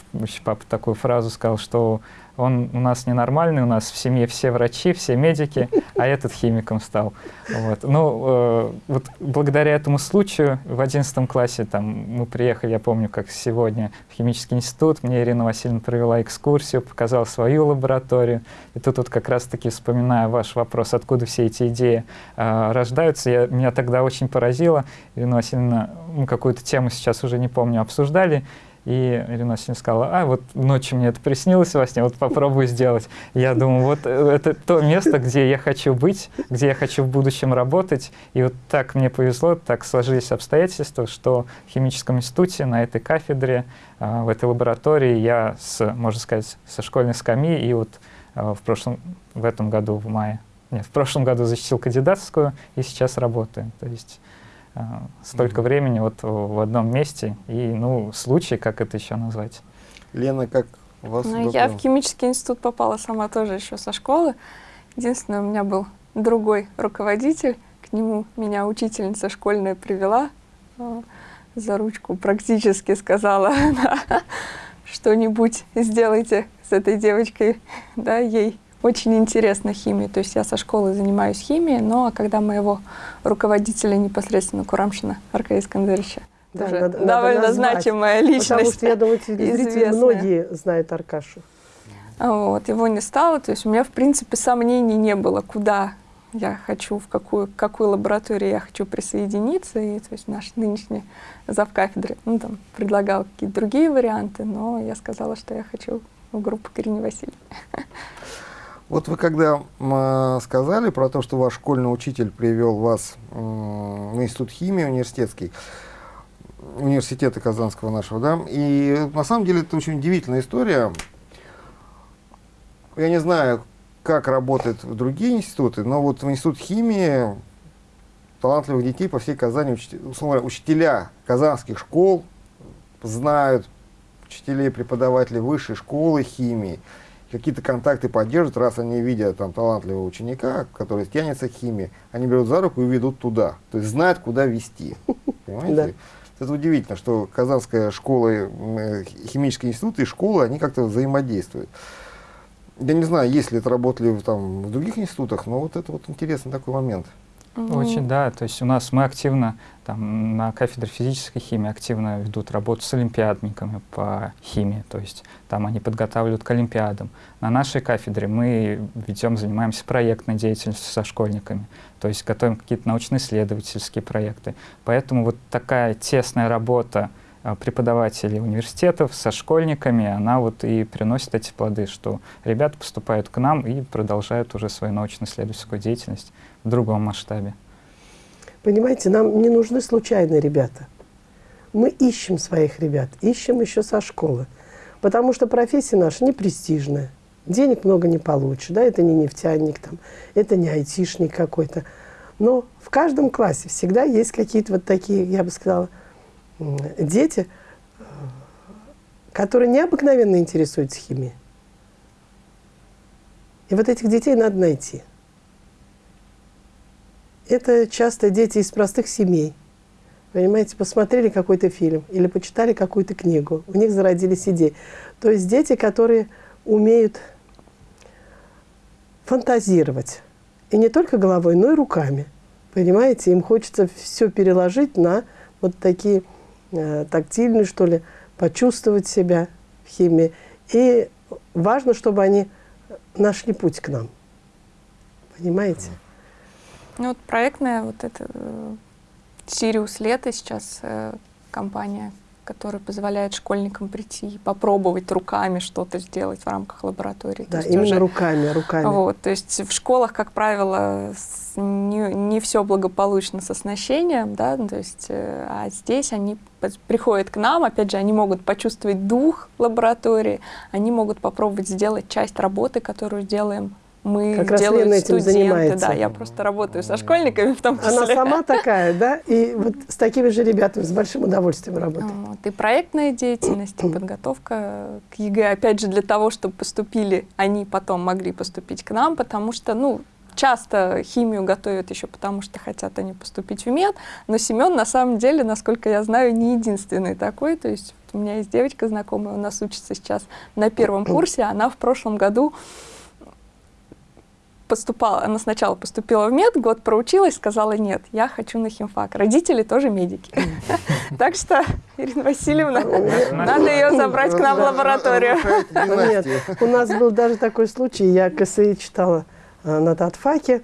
Папа такую фразу сказал, что он у нас ненормальный, у нас в семье все врачи, все медики, а этот химиком стал. Вот. Ну, э, вот благодаря этому случаю в 11 классе там, мы приехали, я помню, как сегодня, в химический институт, мне Ирина Васильевна провела экскурсию, показала свою лабораторию. И тут вот как раз-таки, вспоминая ваш вопрос, откуда все эти идеи э, рождаются, я, меня тогда очень поразило. Ирина Васильевна, ну, какую-то тему сейчас уже не помню, обсуждали, и Ирина Васильевна сказала, а вот ночью мне это приснилось во сне, вот попробую сделать. Я думаю, вот э, это то место, где я хочу быть, где я хочу в будущем работать. И вот так мне повезло, так сложились обстоятельства, что в химическом институте на этой кафедре, а, в этой лаборатории я, с, можно сказать, со школьной скамьи и вот а, в прошлом, в этом году, в мае, нет, в прошлом году защитил кандидатскую и сейчас работаю. То есть столько mm -hmm. времени вот в одном месте и, ну, случай, как это еще назвать. Лена, как у вас? Ну, я в химический институт попала сама тоже еще со школы. Единственное, у меня был другой руководитель, к нему меня учительница школьная привела а, за ручку, практически сказала, что-нибудь сделайте с этой девочкой, да, ей очень интересна химия. То есть я со школы занимаюсь химией, но когда моего руководителя непосредственно Курамшина Аркадия Искандеровича, да, надо, довольно надо значимая личность. Потому что, я думаю, зрители многие знают Аркашу. Вот, его не стало, то есть у меня, в принципе, сомнений не было, куда я хочу, в какую, какую лабораторию я хочу присоединиться. И то есть наш нынешний завкафедры ну, там, предлагал какие-то другие варианты, но я сказала, что я хочу в группу Кирине Васильевны. Вот вы когда э, сказали про то, что ваш школьный учитель привел вас в институт химии университетский, университета Казанского нашего, да, и на самом деле это очень удивительная история. Я не знаю, как работают другие институты, но вот в институт химии талантливых детей по всей Казани, условно, учителя казанских школ знают учителей, преподавателей высшей школы химии, какие-то контакты поддерживают, раз они видят там талантливого ученика, который тянется к химии, они берут за руку и ведут туда. То есть знают, куда вести. Понимаете? Это удивительно, что Казанская школа, э, химический институт и школа, они как-то взаимодействуют. Я не знаю, есть ли это работали там, в других институтах, но вот это вот интересный такой момент. Очень, да. То есть у нас мы активно, там, на кафедре физической химии активно ведут работу с олимпиадниками по химии. То есть там они подготавливают к олимпиадам. На нашей кафедре мы ведем, занимаемся проектной деятельностью со школьниками. То есть готовим какие-то научно-исследовательские проекты. Поэтому вот такая тесная работа а, преподавателей университетов со школьниками, она вот и приносит эти плоды, что ребята поступают к нам и продолжают уже свою научно-исследовательскую деятельность в другом масштабе. Понимаете, нам не нужны случайные ребята. Мы ищем своих ребят, ищем еще со школы. Потому что профессия наша не престижная. Денег много не получишь, да, это не нефтяник, там, это не айтишник какой-то. Но в каждом классе всегда есть какие-то вот такие, я бы сказала, дети, которые необыкновенно интересуются химией. И вот этих детей надо найти. Это часто дети из простых семей. Понимаете, посмотрели какой-то фильм или почитали какую-то книгу, у них зародились идеи. То есть дети, которые умеют фантазировать. И не только головой, но и руками. Понимаете, им хочется все переложить на вот такие э, тактильные, что ли, почувствовать себя в химии. И важно, чтобы они нашли путь к нам. Понимаете? Ну вот проектная вот эта э, Сириус Лето сейчас э, компания, которая позволяет школьникам прийти и попробовать руками что-то сделать в рамках лаборатории. Да, именно уже, руками, руками. Вот, то есть в школах, как правило, не, не все благополучно с оснащением, да, то есть, э, а здесь они приходят к нам, опять же, они могут почувствовать дух лаборатории, они могут попробовать сделать часть работы, которую делаем мы как раз делают Лена этим студенты. занимается. Да, я просто работаю со школьниками в том числе. Она сама такая, да? И вот с такими же ребятами с большим удовольствием работает. Вот. И проектная деятельность, и подготовка к ЕГЭ, опять же, для того, чтобы поступили, они потом могли поступить к нам, потому что, ну, часто химию готовят еще потому, что хотят они поступить в мед, но Семен, на самом деле, насколько я знаю, не единственный такой, то есть у меня есть девочка знакомая, у нас учится сейчас на первом курсе, она в прошлом году поступала, она сначала поступила в мед, год проучилась, сказала, нет, я хочу на химфак. Родители тоже медики. Так что, Ирина Васильевна, надо ее забрать к нам в лабораторию. Нет, у нас был даже такой случай, я КСИ читала э, на татфаке,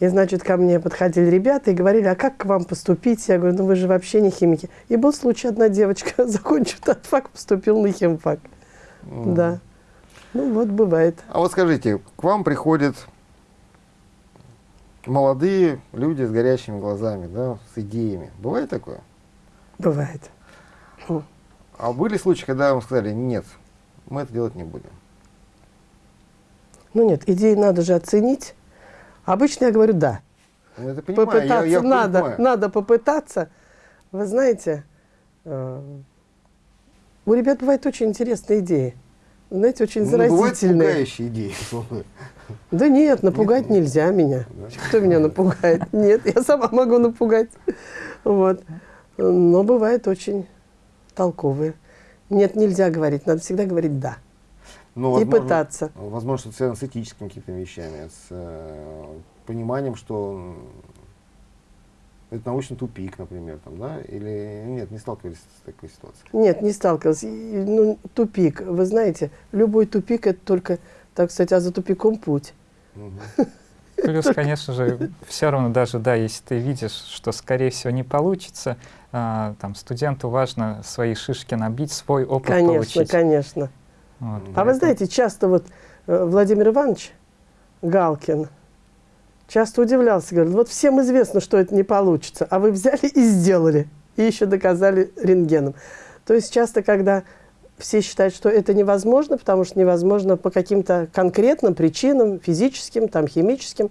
и, значит, ко мне подходили ребята и говорили, а как к вам поступить? Я говорю, ну вы же вообще не химики. И был случай, одна девочка, закончив татфак, поступила на химфак. Да. Ну вот бывает. А вот скажите, к вам приходит молодые люди с горящими глазами, да, с идеями. Бывает такое? Бывает. А были случаи, когда вам сказали, нет, мы это делать не будем? Ну нет, идеи надо же оценить. Обычно я говорю «да». Ну, это понимаю, попытаться я, я надо, понимаю. надо попытаться. Вы знаете, э, у ребят бывают очень интересные идеи. Знаете, очень Ну, бывают заразительные. пугающие идеи. Да нет, напугать нельзя меня. Кто меня напугает? Нет, я сама могу напугать. Вот. Но бывает очень толковые. Нет, нельзя говорить, надо всегда говорить «да». Ну, И возможно- пытаться. Возможно, что связано с этическими какими-то вещами, с э, пониманием, что это научный тупик, например, там, да? Или нет, не сталкивались с такой ситуацией? Нет, не сталкивалась. И, Ну, тупик. Вы знаете, любой тупик – это только, так сказать, а за тупиком путь. Плюс, конечно же, все равно даже, да, если ты видишь, что, скорее всего, не получится, а, там, студенту важно свои шишки набить, свой опыт Конечно, получить. конечно. Вот, А вы знаете, часто вот э, Владимир Иванович Галкин часто удивлялся, говорит, вот всем известно, что это не получится, а вы взяли и сделали, и еще доказали рентгеном. То есть часто, когда все считают, что это невозможно, потому что невозможно по каким-то конкретным причинам, физическим, там, химическим,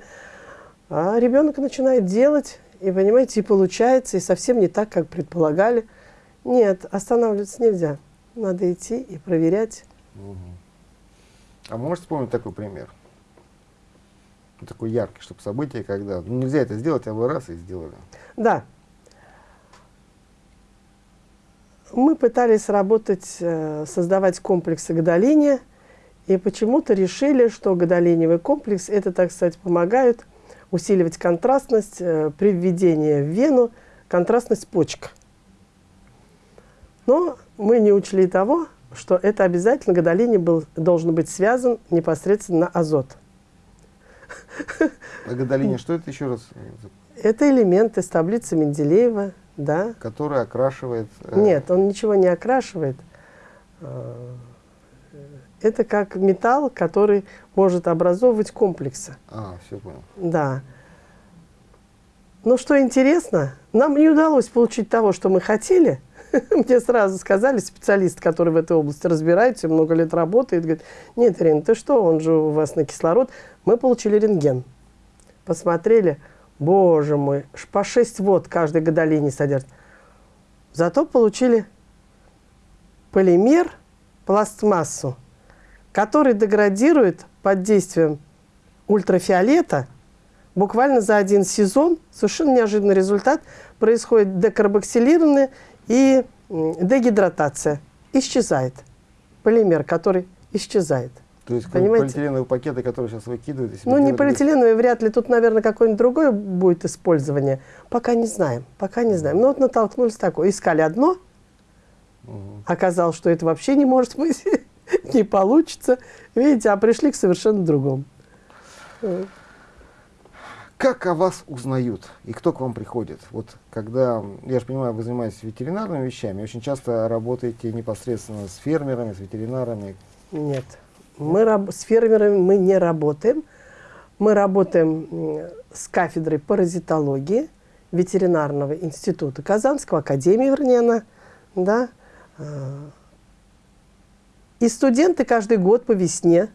а ребенок начинает делать, и, понимаете, и получается, и совсем не так, как предполагали. Нет, останавливаться нельзя. Надо идти и проверять. Мгм. А можете вспомнить такой пример? Такой яркий, чтобы событие, когда ну, нельзя это сделать, а вы раз и сделали. Да. Мы пытались работать, э, создавать комплексы гадолиния, и почему-то решили, что гадолиниевый комплекс, это, так сказать, помогает усиливать контрастность э, при введении в вену, контрастность почек. Но мы не учли того, что это обязательно гадолиний был, должен быть связан непосредственно на азот. А гадолиния, что это еще раз? Это элемент из таблицы Менделеева, да. Который окрашивает... Э, Нет, он ничего не окрашивает. Э, это как металл, который может образовывать комплексы. А, все понял. Да. Но что интересно, нам не удалось получить того, что мы хотели. Мне сразу сказали, специалист, который в этой области разбирается, много лет работает, говорит, нет, Ирина, ты что, он же у вас на кислород. Мы получили рентген. Посмотрели, боже мой, по 6 вод каждой гадолине содержит. Зато получили полимер, пластмассу, который деградирует под действием ультрафиолета буквально за один сезон. Совершенно неожиданный результат. Происходит декарбоксилирование и дегидратация. Исчезает. Полимер, который исчезает. То есть Понимаете? полиэтиленовые пакеты, которые сейчас выкидывают. Ну, не полиэтиленовые, вряд ли. Тут, наверное, какое-нибудь другое будет использование. Пока не знаем. Пока не знаем. Но вот натолкнулись такое. Искали одно, Мгм. оказалось, что это вообще не может быть, не получится. Видите, а пришли к совершенно другому. Как о вас узнают и кто к вам приходит? Вот когда, я же понимаю, вы занимаетесь ветеринарными вещами, очень часто работаете непосредственно с фермерами, с ветеринарами. Нет. Мы с фермерами мы не работаем. Мы работаем м, с кафедрой паразитологии ветеринарного института Казанского, академии, вернее, она, да. А, И студенты каждый год по весне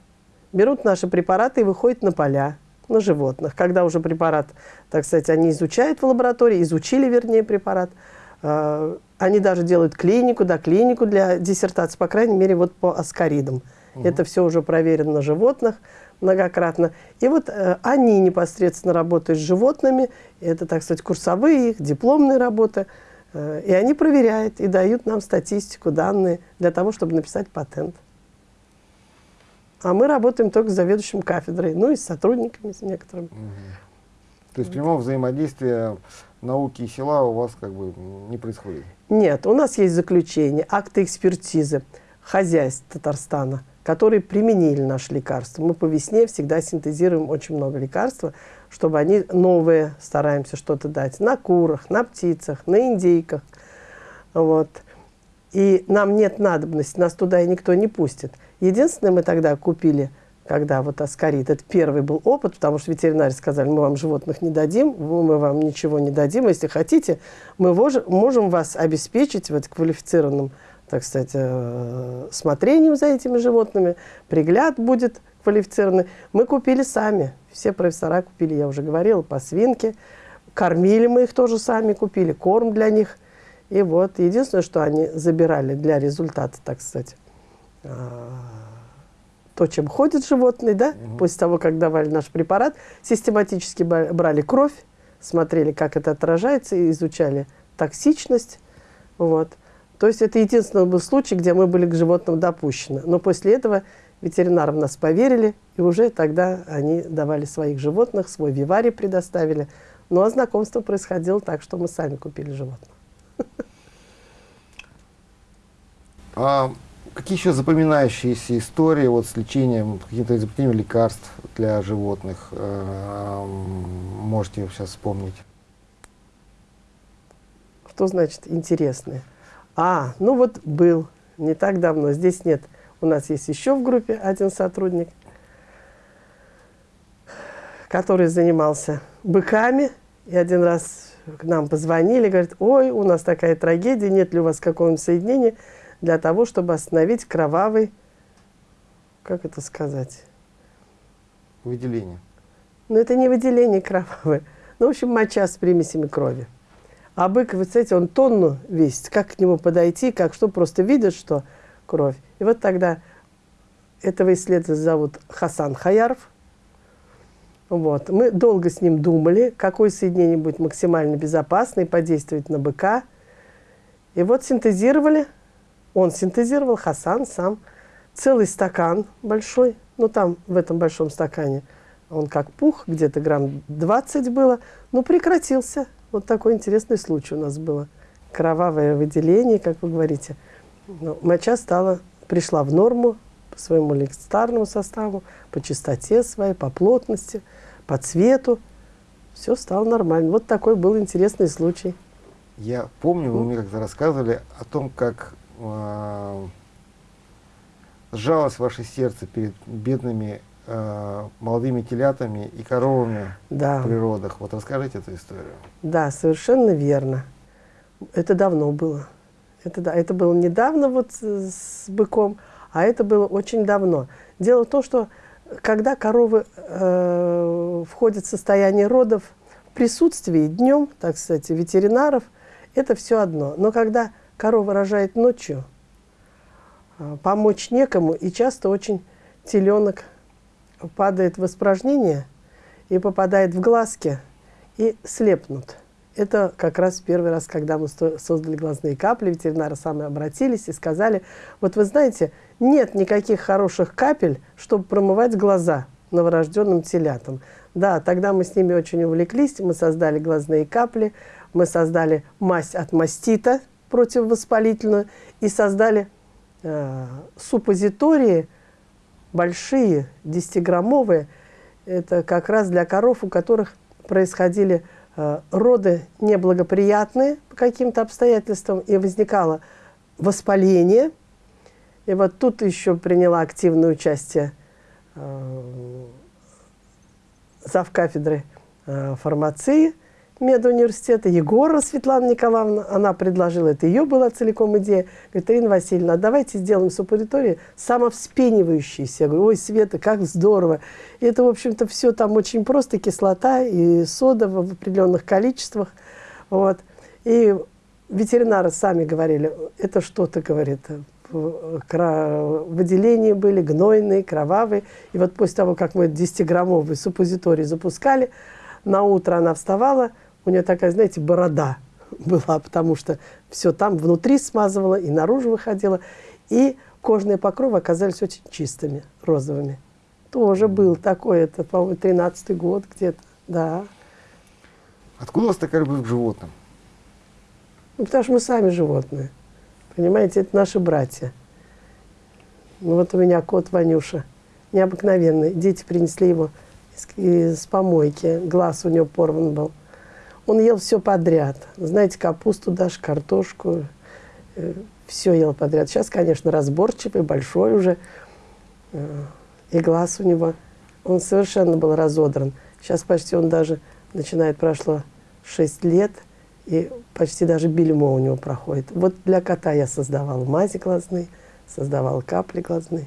берут наши препараты и выходят на поля, на животных. Когда уже препарат, так сказать, они изучают в лаборатории, изучили, вернее, препарат, а, они даже делают клинику, да, клинику для диссертации, по крайней мере, вот по аскаридам. Это все уже проверено на животных многократно. И вот э, они непосредственно работают с животными, это, так сказать, курсовые их, дипломные работы, Э, и они проверяют и дают нам статистику, данные для того, чтобы написать патент. А мы работаем только с заведующим кафедрой, ну и с сотрудниками, с некоторыми. То есть прямого взаимодействия науки и села у вас как бы не происходит. Нет, у нас есть заключение, акты экспертизы хозяйств Татарстана, которые применили наши лекарства. Мы по весне всегда синтезируем очень много лекарств, чтобы они новые стараемся что-то дать на курах, на птицах, на индейках. Вот. И нам нет надобности, нас туда и никто не пустит. Единственное, мы тогда купили, когда вот аскарит, это первый был опыт, потому что ветеринары сказали, мы вам животных не дадим, мы вам ничего не дадим. Если хотите, мы можем вас обеспечить вот квалифицированным, так сказать, э, смотрением за этими животными, пригляд будет квалифицированный. Мы купили сами, все профессора купили, я уже говорила, по свинке. Кормили мы их тоже сами, купили корм для них. И вот, единственное, что они забирали для результата, так сказать, а, то, чем ходит животный, да, после того, как давали наш препарат, систематически брали кровь, смотрели, как это отражается, и изучали токсичность. Вот. То есть это единственный был случай, где мы были к животным допущены. Но после этого ветеринары в нас поверили, и уже тогда они давали своих животных, свой виварий предоставили. Ну а знакомство происходило так, что мы сами купили животных. А какие еще запоминающиеся истории вот с лечением, каким-то изобретением лекарств для животных э, можете сейчас вспомнить? Что значит интересное? А, ну вот был, не так давно, здесь нет. У нас есть еще в группе один сотрудник, который занимался быками. И один раз к нам позвонили, говорит, ой, у нас такая трагедия, нет ли у вас какого-нибудь соединения для того, чтобы остановить кровавый, как это сказать? Выделение. Но это не выделение кровавое. Ну, в общем, моча с примесями крови. А бык, вы знаете, он тонну весит. Как к нему подойти, как что, просто видят, что кровь. И вот тогда этого исследователя зовут Хасан Хаяров. Вот. Мы долго с ним думали, какое соединение будет максимально безопасно и подействовать на быка. И вот синтезировали, он синтезировал, Хасан сам, целый стакан большой, ну там в этом большом стакане Он как пух, где-то грамм 20 было, но прекратился. Вот такой интересный случай у нас было. Кровавое выделение, как вы говорите. Но моча стала, пришла в норму по своему лекстарному составу, по чистоте своей, по плотности, по цвету. Все стало нормально. Вот такой был интересный случай. Я помню, вы мне как-то рассказывали о том, как э, сжалось ваше сердце перед бедными э, молодыми телятами и коровами Да. в природах. Вот расскажите эту историю. Да, совершенно верно. Это давно было. Это, да, это было недавно вот с быком, а это было очень давно. Дело в том, что когда коровы э, входят в состояние родов в присутствии днем, так сказать, ветеринаров, это все одно. Но когда корова рожает ночью, э, помочь некому, и часто очень теленок падает в испражнение и попадает в глазки, и слепнут. Это как раз первый раз, когда мы создали глазные капли, ветеринары сами обратились и сказали, вот вы знаете, нет никаких хороших капель, чтобы промывать глаза новорожденным телятам. Да, тогда мы с ними очень увлеклись, мы создали глазные капли, мы создали мазь от мастита противовоспалительную и создали э, суппозитории большие, 10-граммовые, это как раз для коров, у которых происходили э, роды неблагоприятные по каким-то обстоятельствам, и возникало воспаление. И вот тут еще приняла активное участие э, завкафедры э, фармации медуниверситета Егора Светлана Николаевна. Она предложила, это ее была целиком идея. Говорит, Ирина Васильевна, а давайте сделаем суппозитории самовспенивающиеся. Я говорю, ой, Света, как здорово. И это, в общем-то, все там очень просто, кислота и сода в определенных количествах. Вот. И ветеринары сами говорили, это что-то, говорит, кра- выделения были гнойные, кровавые. И вот после того, как мы 10-граммовый суппозиторий запускали, на утро она вставала, у нее такая, знаете, борода была, потому что все там внутри смазывала и наружу выходила. И кожные покровы оказались очень чистыми, розовыми. Тоже был такой, это, по-моему, 13-й год где-то, да. Откуда у вас такая любовь к животным? Ну, потому что мы сами животные. Понимаете, это наши братья. Ну, вот у меня кот Ванюша, необыкновенный. Дети принесли его из, из помойки, глаз у него порван был. Он ел все подряд. Знаете, капусту даже, картошку, все ел подряд. Сейчас, конечно, разборчивый, большой уже. э, И глаз у него, он совершенно был разодран. Сейчас почти он даже, начинает, прошло 6 лет, и почти даже бельмо у него проходит. Вот для кота я создавала мази глазные, создавала капли глазные.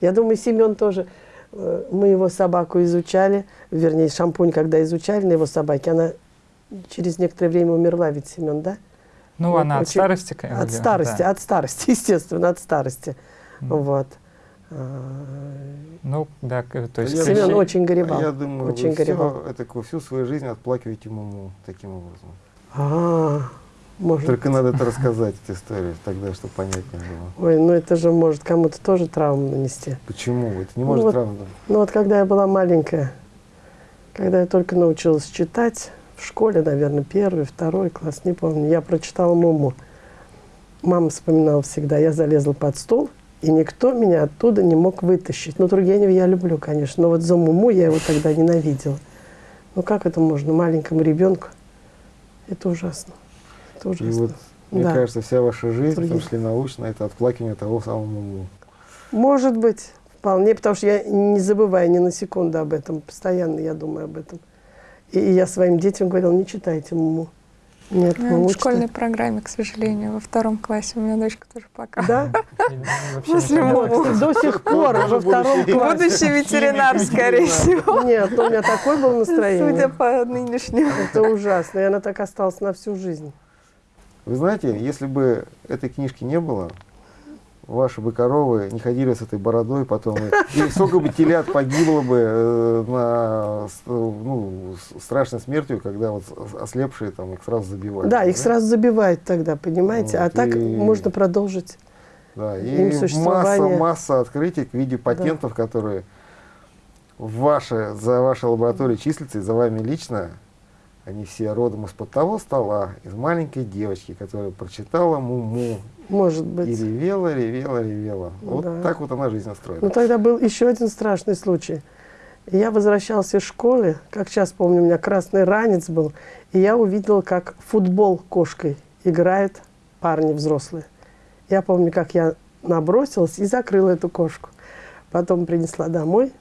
Я думаю, Семен тоже. Э, Мы его собаку изучали, вернее, шампунь, когда изучали на его собаке, она через некоторое время умерла, ведь Семен, да? Ну, Вот она от очень- старости, конечно. От старости, от старости, естественно, от старости. Мгм. Вот. А, Ну, да, то есть... Я- Семен очень А горевал. я думаю, очень вы горевал. это, всю свою жизнь отплакиваете муму таким образом. А, может. Только надо это рассказать, эту историю, тогда, чтобы понятнее было. Ой, ну это же может кому-то тоже травму нанести. Почему? Это не Ну может вот- правда. Ну вот когда я была маленькая, когда я только научилась читать, в школе, наверное, первый, второй класс, не помню, я прочитала «Муму». Мама вспоминала всегда, я залезла под стол, и никто меня оттуда не мог вытащить. Ну, Тургенева я люблю, конечно, но вот за «Муму» я его тогда ненавидела. Ну как это можно маленькому ребенку? Это ужасно. Это И ужасно. вот, мне Да. кажется, вся ваша жизнь, в том числе научная, это отплакивание того самого муму. Может быть, вполне, потому что я не забываю ни на секунду об этом, постоянно я думаю об этом. И, и я своим детям говорила, не читайте Муму. Нет, Да, Муму в школьной читать. программе, к сожалению, во втором классе у меня дочка тоже плакала. Да? После до сих пор, во втором Будущий классе. Будущий ветеринар, скорее всего. Нет, ну, у меня такое было настроение. Судя по нынешнему. Это ужасно, и она так осталась на всю жизнь. Вы знаете, если бы этой книжки не было, ваши бы коровы не ходили с этой бородой потом, и, сколько бы телят погибло бы э, на, ну, страшной смертью, когда вот ослепшие там их сразу забивают. Да, их сразу забивают тогда, понимаете? А Вот, так и- можно продолжить. Да, им и масса, существование. масса открытий в виде патентов, которые ваши, за вашей лабораторией числятся и за вами лично, они все родом из-под того стола, из маленькой девочки, которая прочитала Муму Может и быть. ревела, ревела, ревела. Вот Да. так вот она жизнь устроена. Ну, тогда был еще один страшный случай. Я возвращался из школы, как сейчас помню, у меня красный ранец был, и я увидел, как футбол кошкой играют парни взрослые. Я помню, как я набросилась и закрыла эту кошку. Потом принесла домой.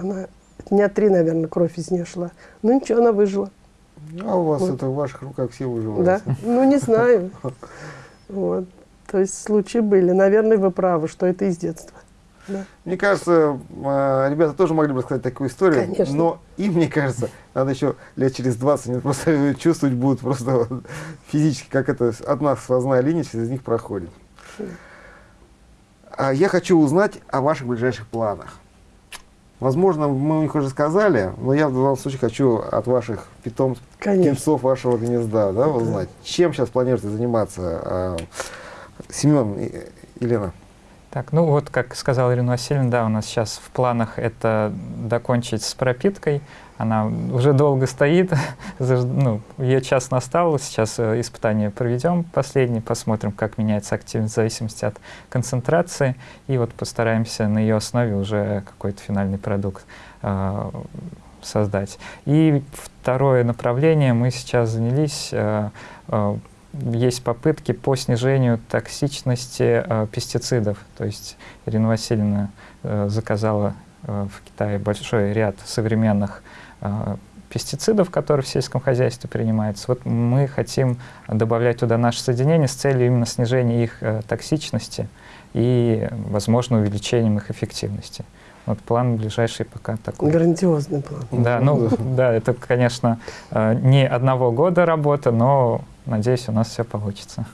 Она дня три, наверное, кровь из нее шла. Ну ничего, она выжила. А у вас Вот. это в ваших руках все выживают. Да? Ну, не знаю. Вот. То есть случаи были. Наверное, вы правы, что это из детства. Да. Мне кажется, э, ребята тоже могли бы рассказать такую историю, Конечно. но им, мне кажется, надо еще лет через 20, они просто чувствовать будут просто физически, как это одна сквозная линия через них проходит. А Я хочу узнать о ваших ближайших планах. Возможно, мы у них уже сказали, но я в данном случае хочу от ваших питомцев, Конечно. птенцов вашего гнезда, да, узнать. Чем сейчас планируете заниматься? а, Семен, и- Елена. Так, ну вот, как сказала Ирина Васильевна, да, у нас сейчас в планах это докончить с пропиткой. Она уже долго стоит, ну, ее час настал, сейчас э, испытание проведем последнее, посмотрим, как меняется активность в зависимости от концентрации, и вот постараемся на ее основе уже какой-то финальный продукт э, создать. И второе направление мы сейчас занялись э, э, есть попытки по снижению токсичности э, пестицидов. То есть Ирина Васильевна э, заказала э, в Китае большой ряд современных пестицидов, которые в сельском хозяйстве принимаются. Вот мы хотим добавлять туда наши соединения с целью именно снижения их э, токсичности и, возможно, увеличением их эффективности. Вот план ближайший пока такой. Грандиозный план. Да, ну да, это, конечно, э, не одного года работа, но надеюсь, у нас все получится.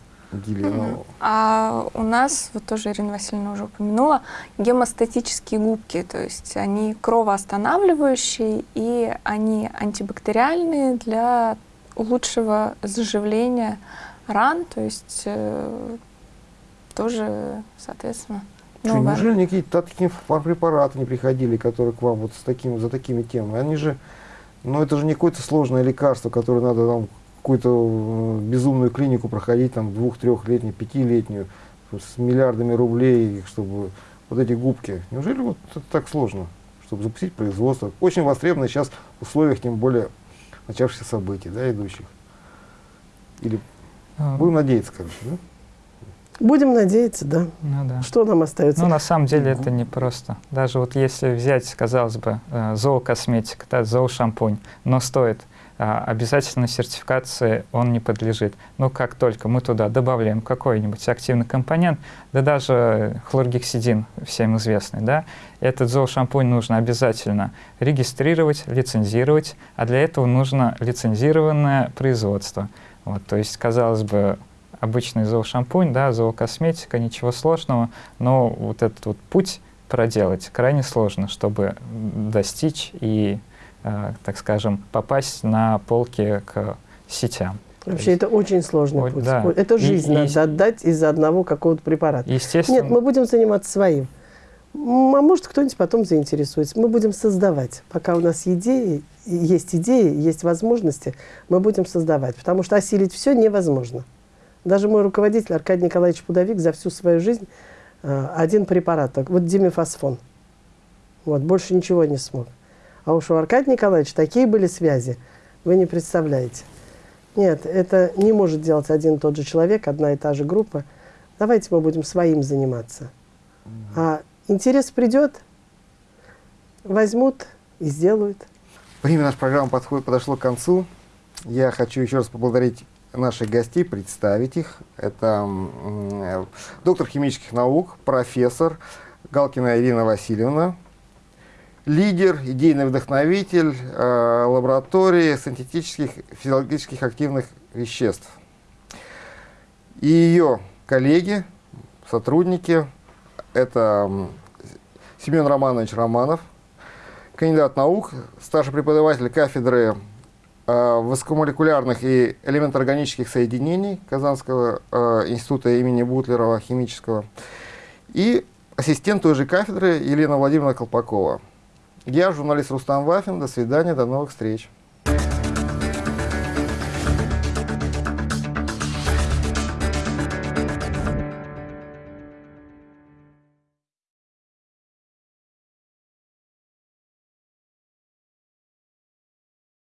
Елена. А у нас, вот тоже Ирина Васильевна уже упомянула, гемостатические губки, то есть они кровоостанавливающие и они антибактериальные для лучшего заживления ран, то есть э, тоже, соответственно, Что, новое. неужели никакие такие препараты не приходили, которые к вам вот с таким, за такими темами? Они же, ну это же не какое-то сложное лекарство, которое надо там какую-то э, безумную клинику проходить, там двух-трехлетнюю, пятилетнюю, с миллиардами рублей, чтобы вот эти губки. Неужели вот это так сложно, чтобы запустить производство? Очень востребовано сейчас в условиях, тем более, начавшихся событий, да, идущих. Или Э, будем надеяться, короче, да? Будем надеяться, да. Ну да. Что нам остается? Ну, на самом деле это не просто. Даже вот если взять, казалось бы, э, зоокосметика, да, зоошампунь, но стоит а, обязательно сертификации он не подлежит. Но как только мы туда добавляем какой-нибудь активный компонент, да даже хлоргексидин всем известный, да, этот зоошампунь нужно обязательно регистрировать, лицензировать, а для этого нужно лицензированное производство. Вот, то есть, казалось бы, обычный зоошампунь, да, зоокосметика, ничего сложного, но вот этот вот путь проделать крайне сложно, чтобы достичь и, так скажем, попасть на полки к сетям. Вообще это очень сложный Ой, путь. да. Это И- жизнь и- надо отдать из-за одного какого-то препарата. Естественно, Нет, мы будем заниматься своим. А может, кто-нибудь потом заинтересуется. Мы будем создавать. Пока у нас идеи, и есть идеи, есть возможности, мы будем создавать. Потому что осилить все невозможно. Даже мой руководитель Аркадий Николаевич Пудовик за всю свою жизнь э, один препарат, вот димефосфон. Вот, больше ничего не смог. А уж у Аркадия Николаевича такие были связи, вы не представляете. Нет, это не может делать один и тот же человек, одна и та же группа. Давайте мы будем своим заниматься. А интерес придет, возьмут и сделают. Время нашей программы подходит, подошло к концу. Я хочу еще раз поблагодарить наших гостей, представить их. Это э, доктор химических наук, профессор Галкина Ирина Васильевна, лидер, идейный вдохновитель э, лаборатории синтетических физиологических активных веществ. И ее коллеги, сотрудники, это Семен Романович Романов, кандидат наук, старший преподаватель кафедры э, высокомолекулярных и элементоорганических соединений Казанского э, института имени Бутлерова химического и ассистент той же кафедры Елена Владимировна Колпакова. Я журналист Рустам Вафин. До свидания, до новых встреч.